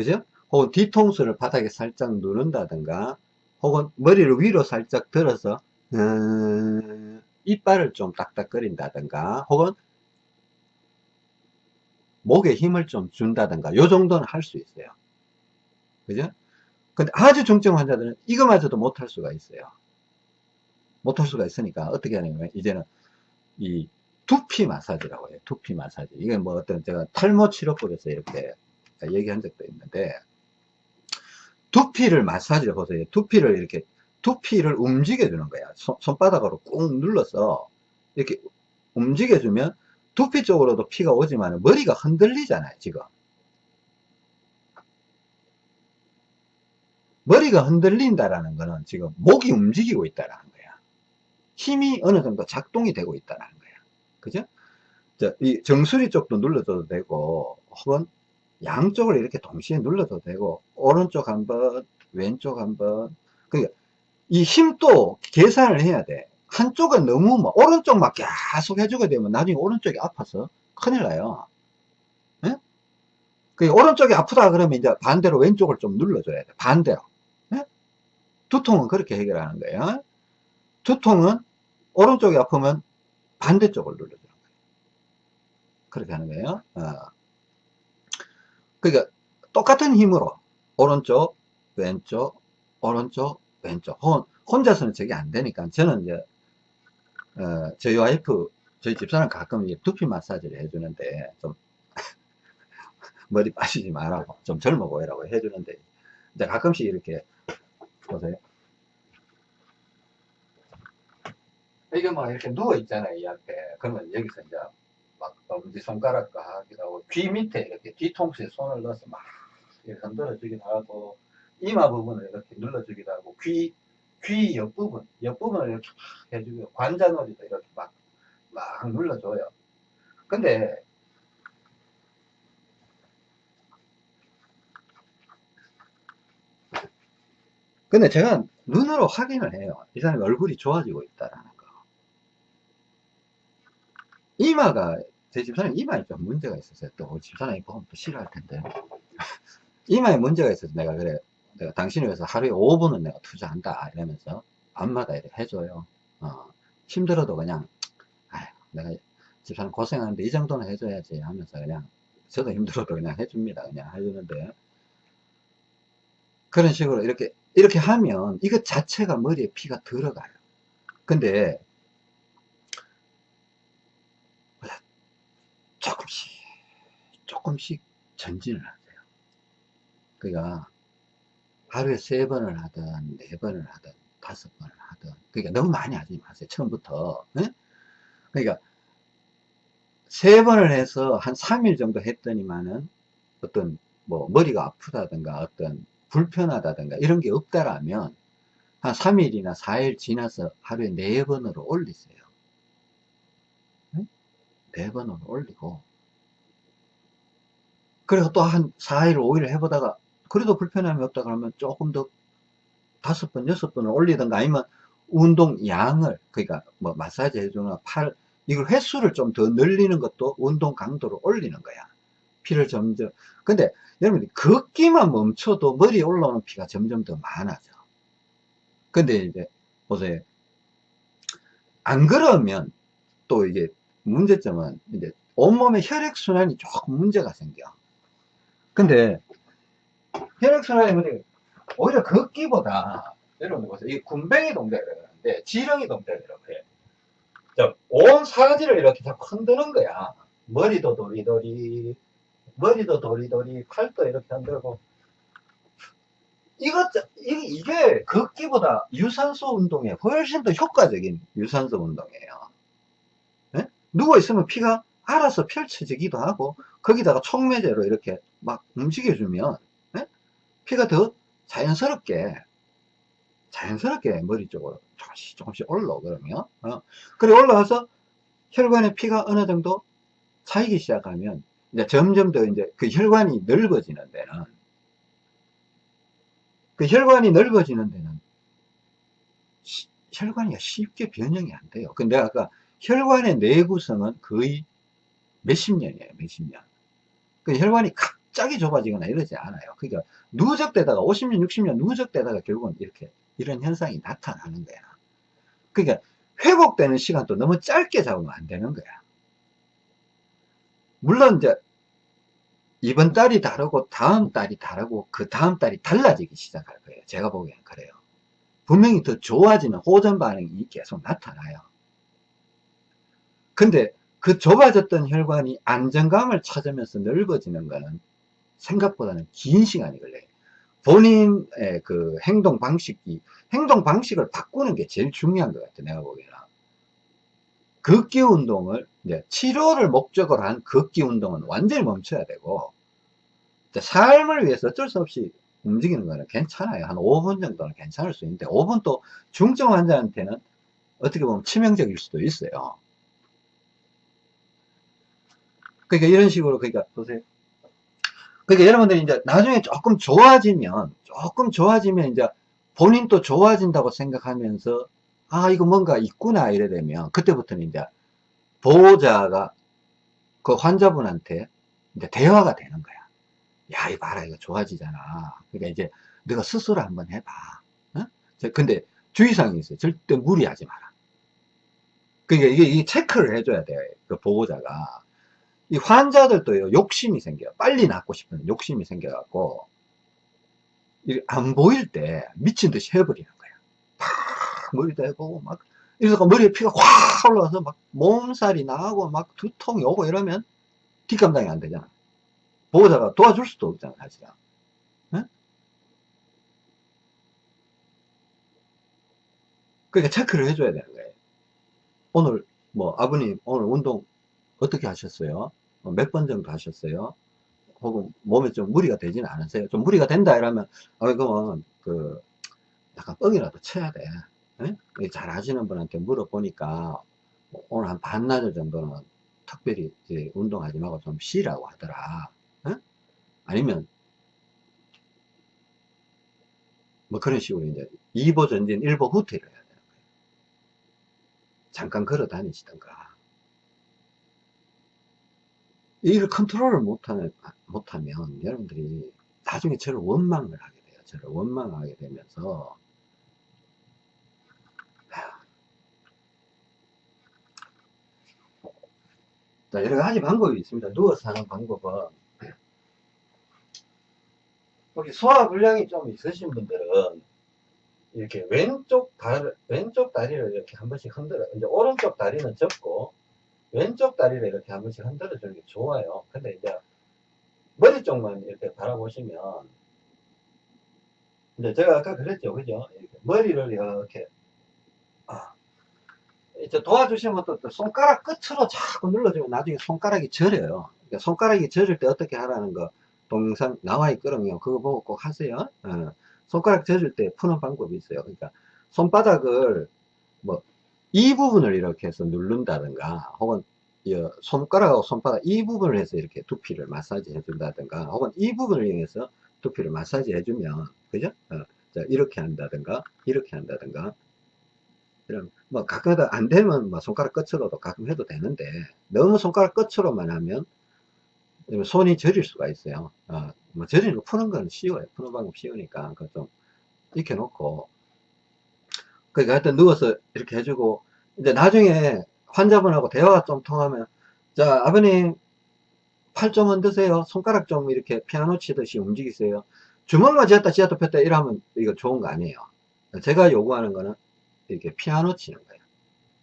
그죠? 혹은 뒤통수를 바닥에 살짝 누른다든가, 혹은 머리를 위로 살짝 들어서 음, 이빨을 좀 딱딱거린다든가, 혹은 목에 힘을 좀 준다든가, 요 정도는 할 수 있어요. 그죠? 근데 아주 중증 환자들은 이거마저도 못할 수가 있어요. 못할 수가 있으니까 어떻게 하냐면 이제는 이 두피 마사지라고 해요. 두피 마사지. 이게 뭐 어떤 제가 탈모 치료법에서 이렇게 얘기한 적도 있는데 두피를 마사지를 보세요. 두피를 이렇게 두피를 움직여 주는 거야. 손, 손바닥으로 꾹 눌러서 이렇게 움직여 주면 두피 쪽으로도 피가 오지만 머리가 흔들리잖아요, 지금. 머리가 흔들린다라는 거는 지금 목이 움직이고 있다라는 힘이 어느 정도 작동이 되고 있다는 거예요. 그죠? 자, 이 정수리 쪽도 눌러줘도 되고, 혹은 양쪽을 이렇게 동시에 눌러도 되고, 오른쪽 한 번, 왼쪽 한 번. 그러니까 이 힘도 계산을 해야 돼. 한쪽은 너무 뭐, 오른쪽만 계속 해주게 되면 나중에 오른쪽이 아파서 큰일 나요. 예? 그 오른쪽이 아프다 그러면 이제 반대로 왼쪽을 좀 눌러줘야 돼. 반대로. 예? 두통은 그렇게 해결하는 거예요. 두통은 오른쪽이 아프면 반대쪽을 눌러주는 거예요. 그렇게 하는 거예요. 어. 그러니까 똑같은 힘으로 오른쪽, 왼쪽, 오른쪽, 왼쪽. 혼자서는 저게 안 되니까 저는 이제 어, 저희 와이프, 저희 집사람 가끔 두피 마사지를 해주는데 좀 머리 빠지지 말라고 좀 젊어 보이라고 해주는데 이제 가끔씩 이렇게 보세요. 이게 막 이렇게 누워 있잖아요, 이 앞에. 그러면 여기서 이제 막 엄지 손가락과 하기도 하고, 귀 밑에 이렇게 뒤통수에 손을 넣어서 막 이렇게 흔들어 주기도 하고, 이마 부분을 이렇게 눌러주기도 하고, 귀, 귀 옆부분, 옆부분을 이렇게 막 해주고, 관자놀이도 이렇게 막, 막 눌러줘요. 근데, 근데 제가 눈으로 확인을 해요. 이 사람이 얼굴이 좋아지고 있다라는 이마가 제 집사람 이마에 좀 문제가 있었어요. 또 집사람이 보면 또 싫어할 텐데 이마에 문제가 있어서 내가 그래 내가 당신을 위해서 하루에 5분은 내가 투자한다 이러면서 밤마다 이렇게 해줘요. 어, 힘들어도 그냥 아휴, 내가 집사람 고생하는데 이 정도는 해줘야지 하면서 그냥 저도 힘들어도 그냥 해줍니다. 그냥 해주는데 그런 식으로 이렇게 이렇게 하면 이것 자체가 머리에 피가 들어가요. 근데 조금씩 조금씩 전진을 하세요 그러니까 하루에 세 번을 하든 네 번을 하든 다섯 번을 하든. 그러니까 너무 많이 하지 마세요. 처음부터. 예? 그러니까 세 번을 해서 한 3일 정도 했더니만은 어떤 뭐 머리가 아프다든가 어떤 불편하다든가 이런 게 없다라면 한 3일이나 4일 지나서 하루에 4번으로 올리세요. 응? 4번으로 올리고 그리고 또한 4일, 5일 해보다가 그래도 불편함이 없다 그러면 조금 더 다섯 번, 여섯 번을 올리든가 아니면 운동 양을 그러니까 뭐 마사지 해주거나 팔 이걸 횟수를 좀 더 늘리는 것도 운동 강도를 올리는 거야. 피를 점점 근데 여러분들 걷기만 멈춰도 머리에 올라오는 피가 점점 더 많아져. 근데 이제 보세요. 안 그러면 또 이게 문제점은 이제 온몸의 혈액순환이 조금 문제가 생겨. 근데 혈액순환이 오히려 걷기보다 여러분들 보세요. 이 군뱅이 동작이라고 하는데 지렁이 동작이라고 해. 자, 온 사지를 이렇게 자꾸 흔드는 거야. 머리도 도리도리, 머리도 도리도리, 팔도 이렇게 흔들고. 이것, 이게, 걷기보다 유산소 운동에 훨씬 더 효과적인 유산소 운동이에요. 네? 누워있으면 피가 알아서 펼쳐지기도 하고, 거기다가 촉매제로 이렇게 막 움직여주면, 네? 피가 더 자연스럽게, 자연스럽게 머리 쪽으로 조금씩 조금씩 올라오거든요. 어. 그리고 올라와서 혈관의 피가 어느 정도 차이기 시작하면, 이제 점점 더 이제 그 혈관이 넓어지는 데는, 그 혈관이 넓어지는 데는 시, 혈관이 쉽게 변형이 안 돼요. 근데 아까 혈관의 내구성은 거의 몇십 년이에요. 몇십 년. 그 혈관이 갑자기 좁아지거나 이러지 않아요. 그러니까 누적되다가 50년, 60년 누적되다가 결국은 이렇게 이런 현상이 나타나는 거야. 그러니까 회복되는 시간도 너무 짧게 잡으면 안 되는 거야. 물론 이제 이번 달이 다르고 다음 달이 다르고 그 다음 달이 달라지기 시작할 거예요. 제가 보기엔 그래요. 분명히 더 좋아지는 호전 반응이 계속 나타나요. 근데 그 좁아졌던 혈관이 안정감을 찾으면서 넓어지는 거는 생각보다는 긴 시간이 걸려요. 본인의 그 행동 방식이, 행동 방식을 바꾸는 게 제일 중요한 것 같아요. 내가 보기에는. 걷기 운동을 이제 치료를 목적으로 한 걷기 운동은 완전히 멈춰야 되고 삶을 위해서 어쩔 수 없이 움직이는 거는 괜찮아요. 한 5분 정도는 괜찮을 수 있는데 5분 또 중증 환자한테는 어떻게 보면 치명적일 수도 있어요. 그러니까 이런 식으로 그러니까 보세요. 그러니까 여러분들이 이제 나중에 조금 좋아지면 조금 좋아지면 이제 본인도 좋아진다고 생각하면서 아, 이거 뭔가 있구나, 이래 되면, 그때부터는 이제, 보호자가 그 환자분한테 이제 대화가 되는 거야. 야, 이거 봐라, 이거 좋아지잖아. 그러니까 이제, 너가 스스로 한번 해봐. 어? 근데 주의사항이 있어요. 절대 무리하지 마라. 그러니까 이게, 이게 체크를 해줘야 돼. 그 보호자가. 이 환자들도요, 욕심이 생겨요. 빨리 낫고 싶은 욕심이 생겨갖고, 안 보일 때 미친 듯이 해버리는 거야. 머리도 해보고 막 이래서 머리에 피가 확 올라와서 막 몸살이 나고 막 두통이 오고 이러면 뒷감당이 안 되잖아. 보호자가 도와줄 수도 없잖아, 사실은. 네? 그러니까 체크를 해줘야 되는 거예요. 오늘 뭐 아버님 오늘 운동 어떻게 하셨어요? 뭐몇번 정도 하셨어요? 혹은 몸에 좀 무리가 되지는 않으세요? 좀 무리가 된다 이러면 아 그러면 그 약간 뻥이라도 쳐야 돼. 네? 잘 하시는 분한테 물어보니까 오늘 한 반나절 정도는 특별히 운동하지 말고 좀 쉬라고 하더라. 네? 아니면 뭐 그런 식으로 이제 2보 전진 1보 후퇴를 해야 되는 거예요. 잠깐 걸어 다니시던가. 이걸 컨트롤을 못하면, 못하면 여러분들이 나중에 저를 원망을 하게 돼요. 저를 원망하게 되면서 자, 여러 가지 방법이 있습니다. 누워서 하는 방법은 혹시 소화불량이 좀 있으신 분들은 이렇게 왼쪽 다리, 왼쪽 다리를 이렇게 한 번씩 흔들어. 이제 오른쪽 다리는 접고 왼쪽 다리를 이렇게 한 번씩 흔들어 주는 게 좋아요. 근데 이제 머리 쪽만 이렇게 바라보시면 이제 제가 아까 그랬죠. 그죠? 이렇게 머리를 이렇게, 아, 이제 도와주시면 또, 또 손가락 끝으로 자꾸 눌러주면 나중에 손가락이 저려요. 그러니까 손가락이 저릴 때 어떻게 하라는 거 동영상 나와 있거든요. 그거 보고 꼭 하세요. 어. 손가락 젖을 때 푸는 방법이 있어요. 그러니까 손바닥을 뭐 이 부분을 이렇게 해서 누른다든가 혹은 이 손가락하고 손바닥 이 부분을 해서 이렇게 두피를 마사지 해준다든가 혹은 이 부분을 이용해서 두피를 마사지 해주면 그죠? 어, 자, 이렇게 한다든가 이렇게 한다든가 이런 뭐 가끔가다 안 되면 뭐 손가락 끝으로도 가끔 해도 되는데 너무 손가락 끝으로만 하면 손이 저릴 수가 있어요. 어, 뭐 저리는 거 푸는 건 쉬워요. 푸는 방법 쉬우니까 그좀 익혀놓고 그러니까 하여튼 누워서 이렇게 해주고 이제 나중에 환자분하고 대화가 좀 통하면 자 아버님 팔 좀 흔드세요. 손가락 좀 이렇게 피아노 치듯이 움직이세요. 주먹만 쥐었다 쥐었다 폈다 이러면 이거 좋은 거 아니에요. 제가 요구하는 거는 이렇게 피아노 치는 거예요.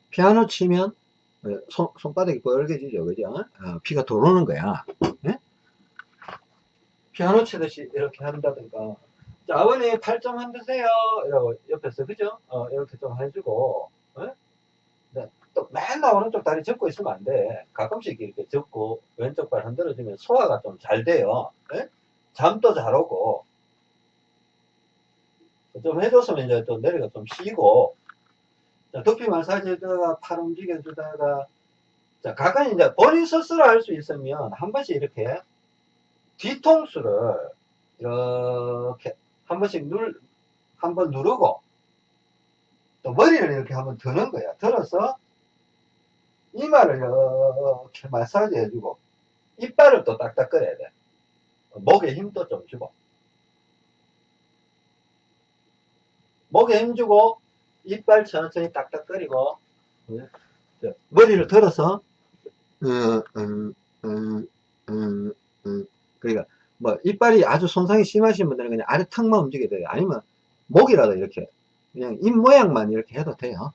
피아노 치면 손, 손바닥이 뻘개지죠. 그죠? 어, 피가 들어오는 거야. 네? 피아노 치듯이 이렇게 한다든가. 자, 아버님 팔 좀 흔드세요. 이러고 옆에서, 그죠? 어, 이렇게 좀 해주고, 어? 또 맨날 오른쪽 다리 접고 있으면 안 돼. 가끔씩 이렇게 접고 왼쪽 발 흔들어주면 소화가 좀 잘 돼요. 네? 잠도 잘 오고. 좀 해줬으면 이제 또 내려가 좀 쉬고, 자, 두피 마사지 해주다가 팔 움직여주다가, 자, 가끔 이제 본인 스스로 할 수 있으면 한 번씩 이렇게 뒤통수를 이렇게 한 번씩 눌, 한 번 누르고, 또 머리를 이렇게 한번 드는 거야. 들어서 이마를 이렇게 마사지 해주고, 이빨을 또 딱딱 끓여야 돼. 목에 힘도 좀 주고. 목에 힘주고, 이빨 천천히 딱딱거리고 머리를 들어서 음, 음, 음. 그러니까 뭐 이빨이 아주 손상이 심하신 분들은 그냥 아래 턱만 움직여야 돼요. 아니면 목이라도 이렇게 그냥 입 모양만 이렇게 해도 돼요.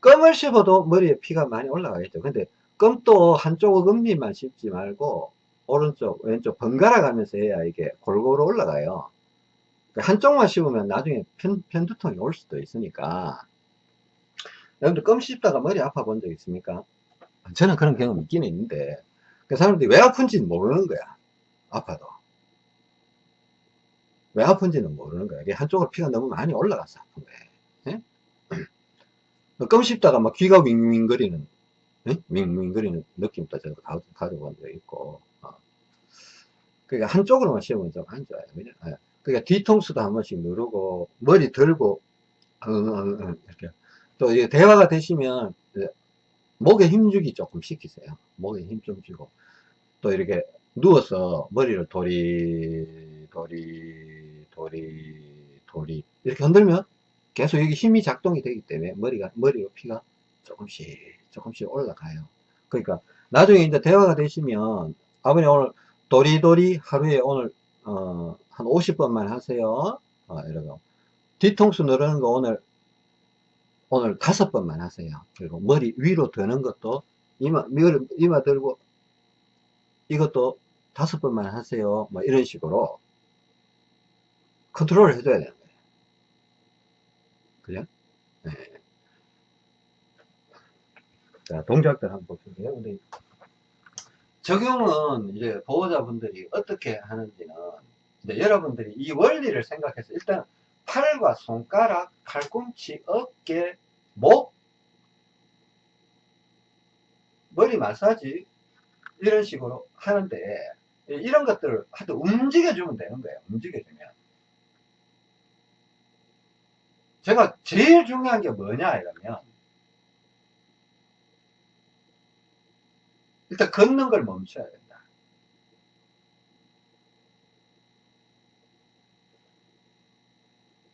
껌을 씹어도 머리에 피가 많이 올라가겠죠. 근데 껌도 한쪽 음리만 씹지 말고 오른쪽 왼쪽 번갈아 가면서 해야 이게 골고루 올라가요. 한쪽만 씹으면 나중에 편, 편두통이 올 수도 있으니까. 여러분들 껌 씹다가 머리 아파 본 적 있습니까? 저는 그런 경험 있기는 있는데 그 사람들이 왜 아픈지는 모르는 거야 아파도 왜 아픈지는 모르는 거야 한쪽으로 피가 너무 많이 올라가서 아픈 거야 예? 껌 씹다가 막 귀가 윙윙거리는 예? 윙윙거리는 느낌도 저도 가져본 적 있고 어. 그러니까 한쪽으로만 씹으면 좀 안 좋아요? 예. 그러니까 뒤통수도 한 번씩 누르고 머리 들고 어, 어, 어, 이렇게 또 대화가 되시면 목에 힘주기 조금 시키세요 목에 힘 좀 주고 또 이렇게 누워서 머리를 도리 도리 도리 도리 이렇게 흔들면 계속 여기 힘이 작동이 되기 때문에 머리가 머리로 피가 조금씩 조금씩 올라가요 그러니까 나중에 이제 대화가 되시면 아버님 오늘 도리도리 하루에 오늘 어, 한 50번만 하세요. 어, 이러고. 뒤통수 누르는 거 오늘, 오늘 다섯 번만 하세요. 그리고 머리 위로 드는 것도, 이마, 이마 들고, 이것도 다섯 번만 하세요. 뭐 이런 식으로 컨트롤을 해줘야 되는 거예요. 그죠? 네. 자, 동작들 한번 볼게요. 우리 적용은 이제 보호자분들이 어떻게 하는지는 이제 여러분들이 이 원리를 생각해서 일단 팔과 손가락, 팔꿈치, 어깨, 목, 머리 마사지 이런 식으로 하는데 이런 것들을 하여튼 움직여주면 되는 거예요. 움직여주면. 제가 제일 중요한 게 뭐냐 이러면 일단 걷는 걸 멈춰야 된다.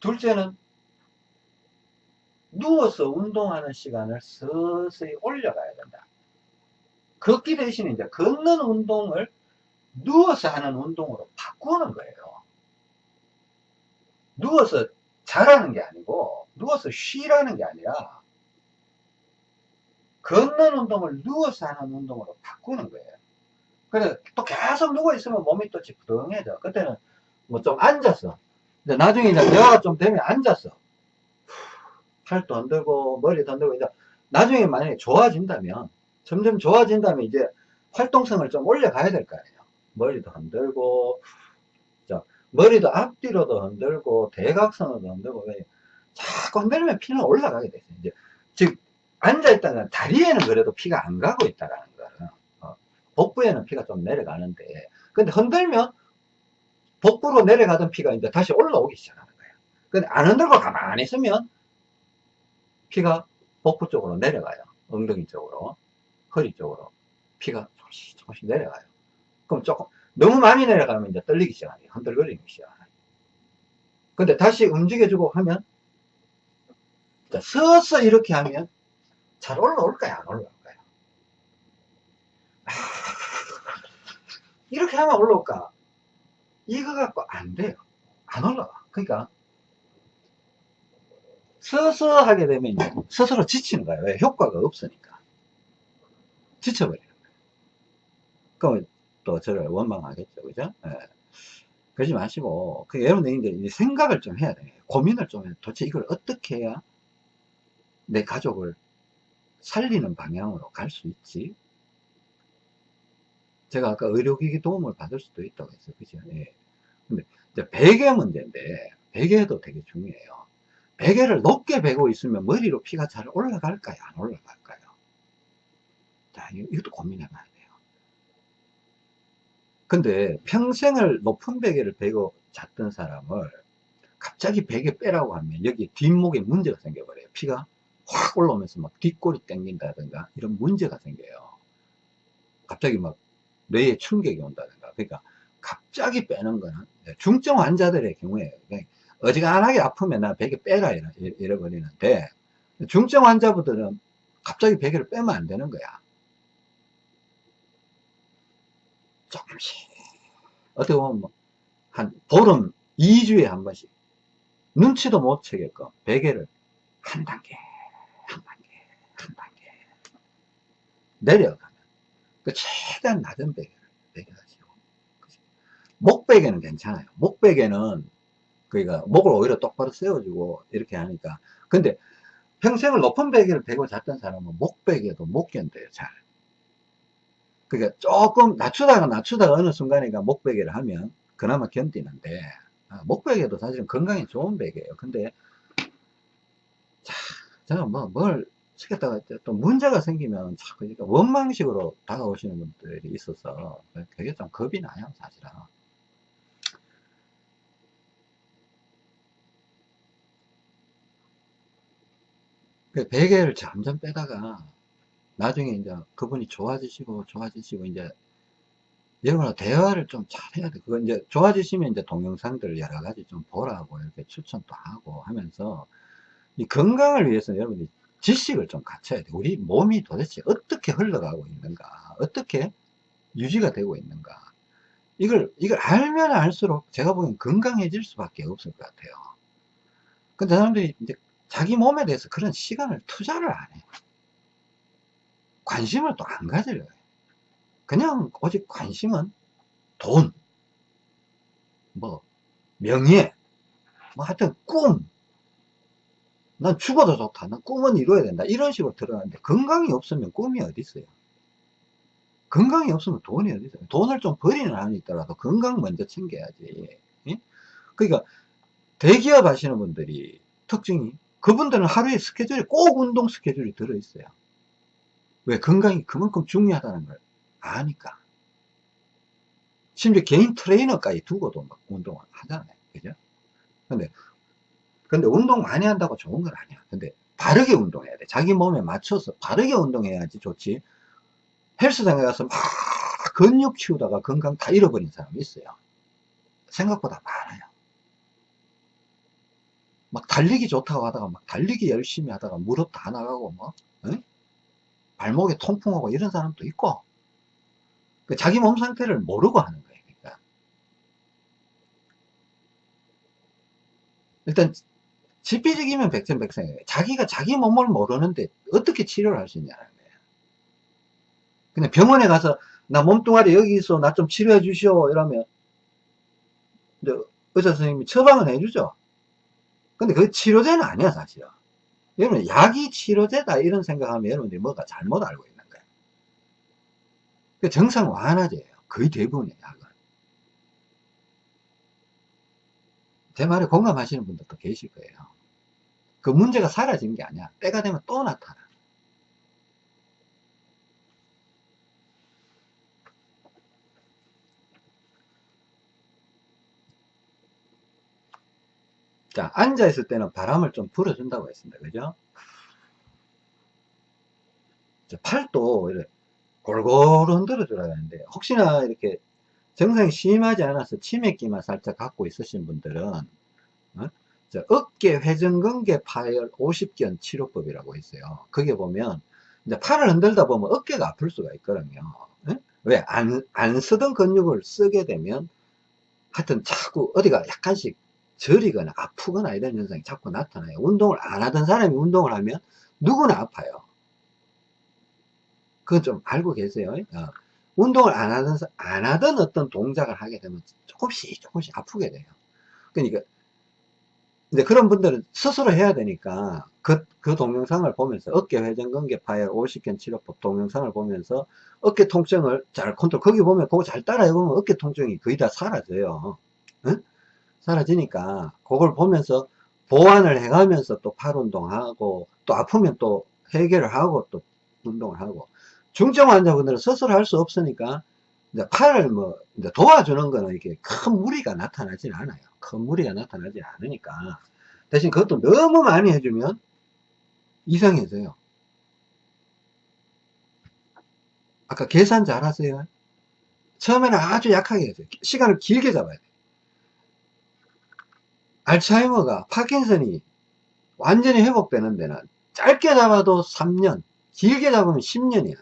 둘째는 누워서 운동하는 시간을 서서히 올려가야 된다. 걷기 대신 이제 걷는 운동을 누워서 하는 운동으로 바꾸는 거예요. 누워서 자라는 게 아니고 누워서 쉬라는 게 아니라 걷는 운동을 누워서 하는 운동으로 바꾸는 거예요. 그래 또 계속 누워 있으면 몸이 또 지푸둥해져. 그때는 뭐 좀 앉아서 이제 나중에 이제 대화가 좀 되면 앉았어. 팔도 흔들고, 머리도 흔들고, 이제 나중에 만약에 좋아진다면, 점점 좋아진다면 이제 활동성을 좀 올려가야 될 거 아니에요. 머리도 흔들고, 자, 머리도 앞뒤로도 흔들고, 대각선으로도 흔들고, 자꾸 흔들면 피는 올라가게 돼요. 이제, 즉, 앉아있다는 다리에는 그래도 피가 안 가고 있다라는 거는, 어, 복부에는 피가 좀 내려가는데, 근데 흔들면 복부로 내려가던 피가 이제 다시 올라오기 시작하는 거예요. 근데 안 흔들고 가만히 있으면 피가 복부 쪽으로 내려가요. 엉덩이 쪽으로, 허리 쪽으로 피가 조금씩 조금씩 내려가요. 그럼 조금 너무 많이 내려가면 이제 떨리기 시작하요 흔들거리기 시작하요 근데 다시 움직여주고 하면 자, 서서 이렇게 하면 잘 올라올까요? 안 올라올까요? 아, 이렇게 하면 올라올까? 이거 갖고 안 돼요. 안 올라가. 그러니까 서서 하게 되면 스스로 지치는 거예요. 왜? 효과가 없으니까. 지쳐버리는 거예요. 그럼 또 저를 원망하겠죠. 그죠? 예. 그러지 마시고, 그 여러분들 이제 생각을 좀 해야 돼요. 고민을 좀 해요. 도대체 이걸 어떻게 해야 내 가족을 살리는 방향으로 갈 수 있지? 제가 아까 의료기기 도움을 받을 수도 있다고 했어요. 그죠? 예. 근데 이제 베개 문제인데, 베개도 되게 중요해요. 베개를 높게 베고 있으면 머리로 피가 잘 올라갈까요? 안 올라갈까요? 자, 이것도 고민해 봐야 돼요. 근데 평생을 높은 베개를 베고 잤던 사람을 갑자기 베개 빼라고 하면 여기 뒷목에 문제가 생겨버려요. 피가 확 올라오면서 막 뒷골이 땡긴다든가 이런 문제가 생겨요. 갑자기 막 뇌에 충격이 온다든가. 그러니까 갑자기 빼는 거는 중증 환자들의 경우에 어지간하게 아프면 나 베개 빼라 이래, 버리는데 중증 환자분들은 갑자기 베개를 빼면 안 되는 거야. 조금씩. 어떻게 보면 뭐 한 보름 2주에 한 번씩. 눈치도 못 채게끔 베개를 한 단계 한 단계 한 단계 내려가면 그 최대한 낮은 베개를 베개하시고 목베개는 괜찮아요. 목베개는 그러니까 목을 오히려 똑바로 세워주고 이렇게 하니까. 근데 평생을 높은 베개를 베고 잤던 사람은 목베개도 못 견뎌요 잘 그러니까 조금 낮추다가 낮추다가 어느 순간에가 목베개를 하면 그나마 견디는데 아, 목베개도 사실은 건강에 좋은 베개예요. 근데 자 제가 뭐뭘 시켰다가 또 문제가 생기면 자꾸 그러니까 원망식으로 다가오시는 분들이 있어서 되게 좀 겁이 나요 사실은. 그 베개를 점점 빼다가 나중에 이제 그분이 좋아지시고 좋아지시고 이제 여러분과 대화를 좀 잘해야 돼. 그거 이제 좋아지시면 이제 동영상들 여러 가지 좀 보라고 이렇게 추천도 하고 하면서 이 건강을 위해서 여러분이 지식을 좀 갖춰야 돼. 우리 몸이 도대체 어떻게 흘러가고 있는가, 어떻게 유지가 되고 있는가. 이걸, 이걸 알면 알수록 제가 보기엔 건강해질 수밖에 없을 것 같아요. 근데 사람들이 이제 자기 몸에 대해서 그런 시간을 투자를 안 해. 관심을 또 안 가져요. 그냥 오직 관심은 돈, 뭐, 명예, 뭐 하여튼 꿈. 난 죽어도 좋다. 난 꿈은 이루어야 된다. 이런 식으로 들어가는데 건강이 없으면 꿈이 어디 있어요? 건강이 없으면 돈이 어디 있어요? 돈을 좀 버리는 한이 있더라도 건강 먼저 챙겨야지. 예? 그러니까 대기업 하시는 분들이 특징이 그분들은 하루에 스케줄이 꼭 운동 스케줄이 들어있어요. 왜? 건강이 그만큼 중요하다는 걸 아니까. 심지어 개인 트레이너까지 두고도 막 운동을 하잖아요. 그죠? 근데, 근데 운동 많이 한다고 좋은 건 아니야. 근데 바르게 운동해야 돼. 자기 몸에 맞춰서 바르게 운동해야지 좋지. 헬스장에 가서 막 근육 키우다가 건강 다 잃어버린 사람이 있어요. 생각보다 많아요. 막 달리기 좋다고 하다가 막 달리기 열심히 하다가 무릎 다 나가고 뭐 응? 발목에 통풍하고 이런 사람도 있고 그 자기 몸 상태를 모르고 하는 거예요 그러니까. 일단 지피적이면 백전백승이에요 자기가 자기 몸을 모르는데 어떻게 치료를 할 수 있냐는 거예요 그냥 병원에 가서 나 몸뚱아리 여기 있어 나 좀 치료해 주시오 이러면 의사 선생님이 처방은 해주죠. 근데 그 치료제는 아니야, 사실은. 여러분, 약이 치료제다, 이런 생각하면 여러분들이 뭐가 잘못 알고 있는 거예요. 그 정상 완화제예요. 거의 대부분의 약은. 제 말에 공감하시는 분들도 계실 거예요. 그 문제가 사라진 게 아니야. 때가 되면 또 나타나. 자, 앉아있을 때는 바람을 좀 불어준다고 했습니다. 그죠? 자, 팔도 이렇게 골고루 흔들어 줘야 되는데, 혹시나 이렇게 정상이 심하지 않아서 치매기만 살짝 갖고 있으신 분들은, 어? 자, 어깨 회전근개 파열 50견 치료법이라고 있어요. 거기에 보면, 이제 팔을 흔들다 보면 어깨가 아플 수가 있거든요. 어? 왜? 안, 안 쓰던 근육을 쓰게 되면, 하여튼 자꾸 어디가 약간씩 저리거나 아프거나 이런 현상이 자꾸 나타나요. 운동을 안 하던 사람이 운동을 하면 누구나 아파요. 그건 좀 알고 계세요. 어. 운동을 안 하던, 안 하던 어떤 동작을 하게 되면 조금씩 조금씩 아프게 돼요. 그러니까, 이제 그런 분들은 스스로 해야 되니까 그, 그 동영상을 보면서 어깨 회전 근개 파열 50견 치료법 동영상을 보면서 어깨 통증을 잘 컨트롤, 거기 보면 그거 잘 따라해 보면 어깨 통증이 거의 다 사라져요. 응? 사라지니까 그걸 보면서 보완을 해가면서 또 팔 운동하고 또 아프면 또 해결을 하고 또 운동을 하고 중증 환자분들은 스스로 할 수 없으니까 이제 팔을 뭐 이제 도와주는 거는 이렇게 큰 무리가 나타나진 않아요. 큰 무리가 나타나지 않으니까 대신 그것도 너무 많이 해주면 이상해져요. 아까 계산 잘 하세요. 처음에는 아주 약하게 해서 시간을 길게 잡아야 돼. 알츠하이머가 파킨슨이 완전히 회복되는 데는 짧게 잡아도 3년 길게 잡으면 10년이야.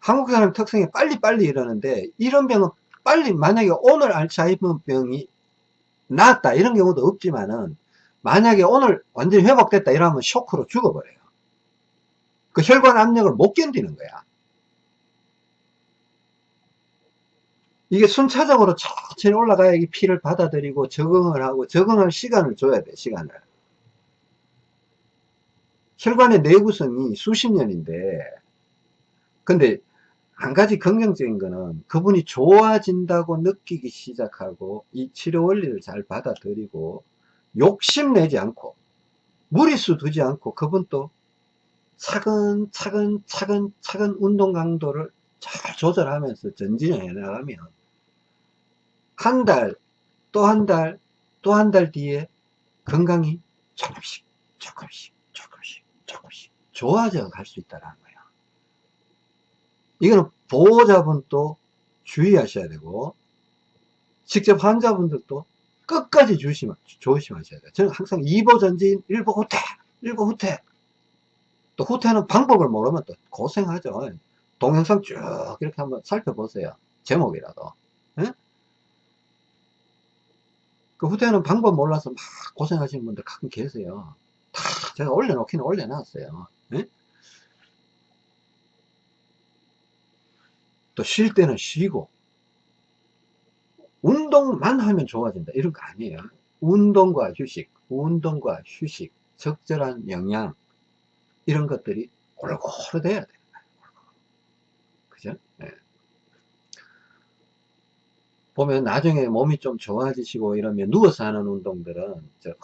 한국 사람 특성이 빨리빨리 이러는데 이런 병은 빨리 만약에 오늘 알츠하이머 병이 나았다 이런 경우도 없지만은 만약에 오늘 완전히 회복됐다 이러면 쇼크로 죽어버려요. 그 혈관 압력을 못 견디는 거야 이게 순차적으로 천천히 올라가야 이 피를 받아들이고 적응을 하고 적응할 시간을 줘야 돼 시간을. 혈관의 내구성이 수십 년인데 근데 한 가지 긍정적인 거는 그분이 좋아진다고 느끼기 시작하고 이 치료 원리를 잘 받아들이고 욕심내지 않고 무리수 두지 않고 그분도 차근차근 차근차근 운동 강도를 잘 조절하면서 전진을 해 나가면 한 달, 또 한 달, 또 한 달 뒤에 건강이 조금씩, 조금씩, 조금씩, 조금씩 좋아져 갈 수 있다는 거예요. 이거는 보호자분도 주의하셔야 되고, 직접 환자분들도 끝까지 조심, 조심하셔야 돼요. 저는 항상 2보 전진, 1보 후퇴, 1보 후퇴. 또 후퇴는 방법을 모르면 또 고생하죠. 동영상 쭉 이렇게 한번 살펴보세요. 제목이라도. 에? 그 후퇴하는 방법 몰라서 막 고생하시는 분들 가끔 계세요. 다 제가 올려놓기는 올려놨어요. 네? 또쉴 때는 쉬고 운동만 하면 좋아진다 이런 거 아니에요. 운동과 휴식, 운동과 휴식, 적절한 영양 이런 것들이 골고루 돼야 돼요. 그죠? 네. 보면 나중에 몸이 좀 좋아지시고 이러면 누워서 하는 운동들은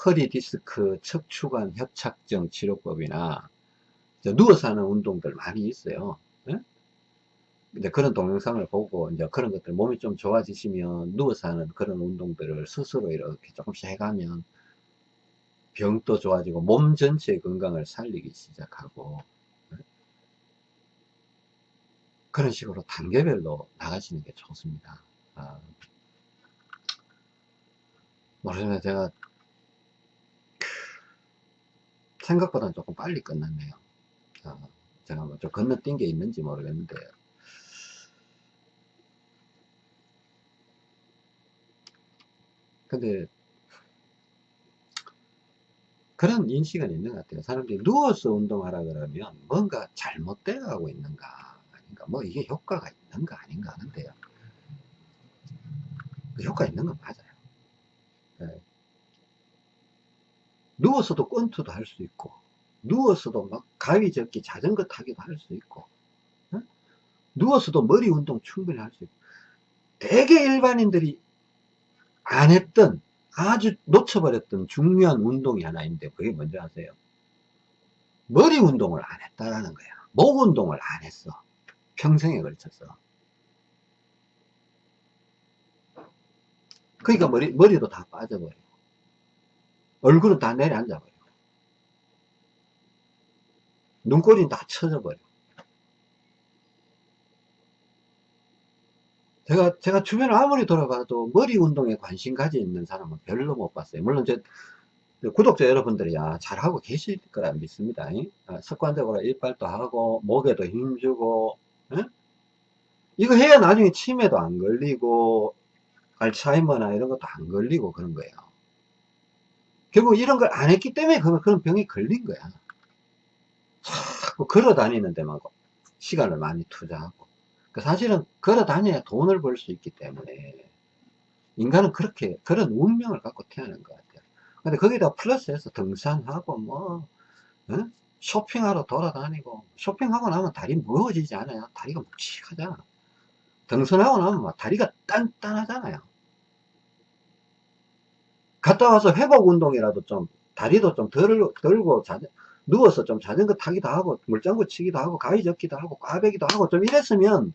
허리 디스크, 척추관 협착증 치료법이나 누워서 하는 운동들 많이 있어요. 네? 이제 그런 동영상을 보고 이제 그런 것들 몸이 좀 좋아지시면 누워서 하는 그런 운동들을 스스로 이렇게 조금씩 해가면 병도 좋아지고 몸 전체의 건강을 살리기 시작하고 네? 그런 식으로 단계별로 나가시는 게 좋습니다. 아, 모르겠네 제가 생각보다 조금 빨리 끝났네요. 아, 제가 뭐 좀 건너뛴 게 있는지 모르겠는데. 근데 그런 인식은 있는 것 같아요. 사람들이 누워서 운동하라 그러면 뭔가 잘못되어 가고 있는가 아닌가. 뭐 이게 효과가 있는가 아닌가 하는데요 그 효과 있는 건 맞아요. 예. 누워서도 권투도 할 수 있고, 누워서도 막 가위 접기 자전거 타기도 할 수 있고, 예? 누워서도 머리 운동 충분히 할 수 있고, 대개 일반인들이 안 했던, 아주 놓쳐버렸던 중요한 운동이 하나 있는데, 그게 뭔지 아세요? 머리 운동을 안 했다라는 거야. 목 운동을 안 했어. 평생에 걸쳐서. 그러니까 머리, 머리도 다 빠져버리고, 얼굴은 다 내려앉아버리고, 눈꼬리는 다 쳐져버리고. 제가, 제가 주변을 아무리 돌아봐도 머리 운동에 관심 가지 있는 사람은 별로 못 봤어요. 물론 제 구독자 여러분들이 야, 잘하고 계실 거라 믿습니다. 아, 습관적으로 이빨도 하고, 목에도 힘주고, 에? 이거 해야 나중에 치매도 안 걸리고, 알츠하이머나 이런 것도 안 걸리고 그런 거예요. 결국 이런 걸 안 했기 때문에 그런, 병이 걸린 거야. 자꾸 걸어 다니는 데만 시간을 많이 투자하고. 그 사실은 걸어 다녀야 돈을 벌 수 있기 때문에 인간은 그렇게, 그런 운명을 갖고 태어난 것 같아요. 근데 거기다 플러스해서 등산하고 뭐, 어? 쇼핑하러 돌아다니고, 쇼핑하고 나면 다리 무거워지지 않아요. 다리가 묵직하잖아. 등산하고 나면 막 다리가 단단하잖아요. 갔다 와서 회복 운동이라도 좀, 다리도 좀 덜, 들고, 자, 누워서 좀 자전거 타기도 하고, 물장구 치기도 하고, 가위 접기도 하고, 꽈배기도 하고, 좀 이랬으면,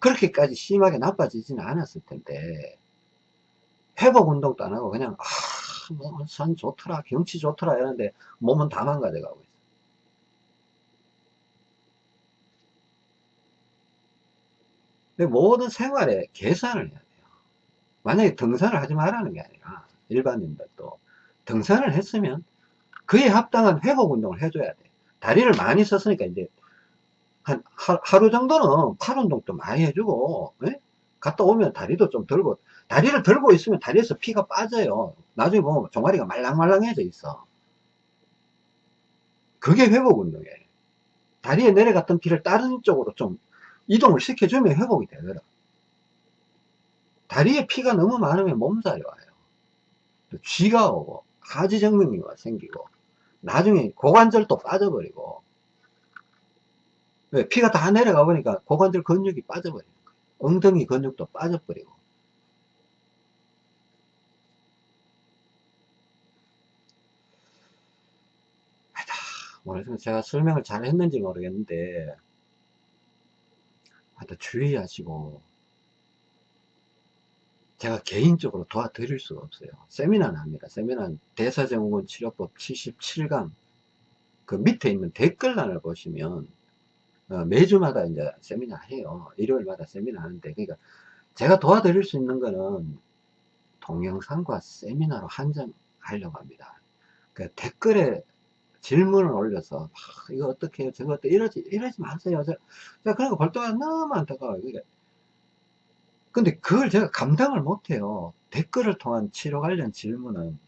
그렇게까지 심하게 나빠지지는 않았을 텐데, 회복 운동도 안 하고, 그냥, 아, 뭐, 산 좋더라, 경치 좋더라, 이러는데, 몸은 다 망가져 가고 있어. 근데 모든 생활에 계산을 해야 돼요. 만약에 등산을 하지 말라는 게 아니라, 일반인들도 등산을 했으면 그에 합당한 회복 운동을 해줘야 돼. 다리를 많이 썼으니까 이제 한 하, 루 정도는 팔 운동도 많이 해주고 에? 갔다 오면 다리도 좀 들고 다리를 들고 있으면 다리에서 피가 빠져요. 나중에 보면 종아리가 말랑말랑해져 있어. 그게 회복 운동이에요. 다리에 내려갔던 피를 다른 쪽으로 좀 이동을 시켜주면 회복이 되더라. 다리에 피가 너무 많으면 몸살이 와요. 쥐가 오고 하지정맥이 생기고 나중에 고관절도 빠져버리고 왜 피가 다 내려가 보니까 고관절 근육이 빠져버리는 거예요. 엉덩이 근육도 빠져버리고. 오늘 제가 설명을 잘 했는지 모르겠는데 하여튼 주의하시고 제가 개인적으로 도와드릴 수가 없어요. 세미나는 합니다. 세미나는 대사증후군 치료법 77강 그 밑에 있는 댓글란을 보시면 어, 매주마다 이제 세미나 해요. 일요일마다 세미나 하는데 그러니까 제가 도와드릴 수 있는 거는 동영상과 세미나로 한정하려고 합니다. 그 댓글에 질문을 올려서 아, 이거 어떻게 해요? 저거 어떻게 이러지 이러지 마세요. 저, 자, 그런 거 볼 때가 너무 안타까워요. 그러니까 근데 그걸 제가 감당을 못해요. 댓글을 통한 치료 관련 질문은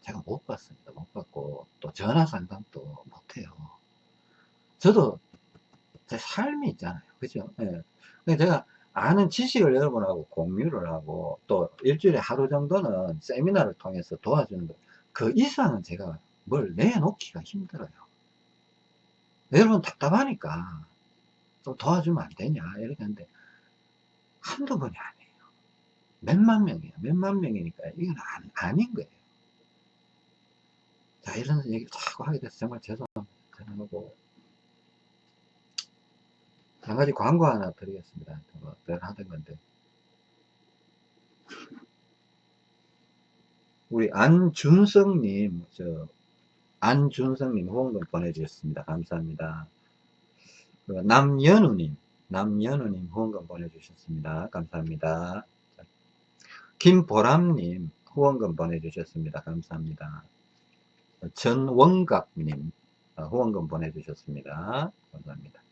제가 못 받습니다. 못 받고 또 전화 상담도 못해요. 저도 제 삶이 있잖아요. 그죠? 예. 제가 아는 지식을 여러분하고 공유를 하고 또 일주일에 하루 정도는 세미나를 통해서 도와주는 그 이상은 제가 뭘 내놓기가 힘들어요. 여러분 답답하니까 좀 도와주면 안 되냐 이렇게 하는데 한두 번이 아니에요. 몇만 명이에요. 몇만 명이니까 이건 안, 아닌 거예요. 자, 이런 얘기를 자꾸 하게 돼서 정말 죄송합니다. 죄송하고. 한 가지 광고 하나 드리겠습니다. 뭐, 늘 하던 건데. 우리 안준성님, 저, 안준성님 후원금 보내주셨습니다. 감사합니다. 남연우님, 남연우님 후원금 보내주셨습니다. 감사합니다. 김보람님 후원금 보내주셨습니다. 감사합니다. 전원갑님 어, 후원금 보내주셨습니다. 감사합니다.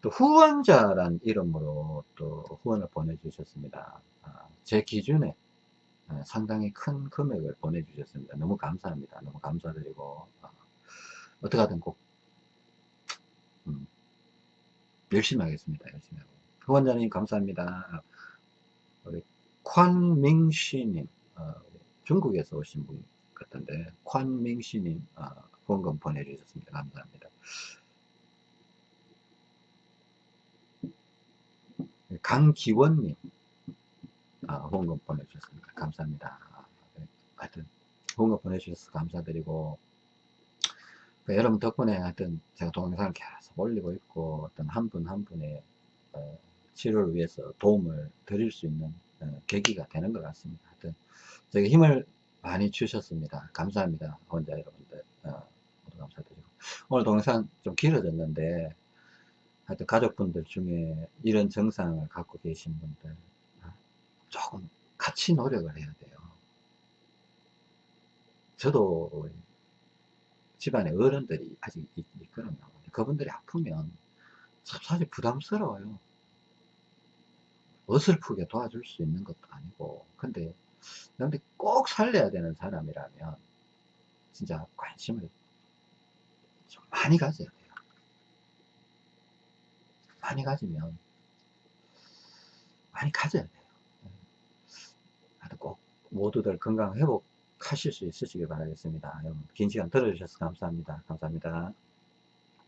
또 후원자란 이름으로 또 후원을 보내주셨습니다. 아, 제 기준에 어, 상당히 큰 금액을 보내주셨습니다. 너무 감사합니다. 너무 감사드리고 어, 어떻게 하든 꼭 음, 열심히 하겠습니다. 열심히 하고. 후원자님 감사합니다. 콴밍시님 어, 중국에서 오신 분 같은데 콴밍시님 어, 후원금 보내주셨습니다. 감사합니다. 강기원님 아, 후원금 보내주셨습니다. 감사합니다. 네, 하여튼 후원금 보내주셔서 감사드리고 그 여러분 덕분에 하여튼 제가 동영상을 계속 올리고 있고 어떤 한분한 분의 어, 치료를 위해서 도움을 드릴 수 있는 어, 계기가 되는 것 같습니다. 하여튼 저에게 힘을 많이 주셨습니다. 감사합니다. 혼자 여러분들 어, 모두 감사드리고 오늘 동영상 좀 길어졌는데 하여튼 가족분들 중에 이런 증상을 갖고 계신 분들 어, 조금 같이 노력을 해야 돼요. 저도 집안에 어른들이 아직 있, 있거든요. 그분들이 아프면 사실 부담스러워요. 어설프게 도와줄 수 있는 것도 아니고 근데 근데 꼭 살려야 되는 사람이라면 진짜 관심을 좀 많이 가져야 돼요. 많이 가지면 많이 가져야 돼요. 하여튼 꼭 모두들 건강 회복 하실 수 있으시길 바라겠습니다. 긴 시간 들어주셔서 감사합니다. 감사합니다.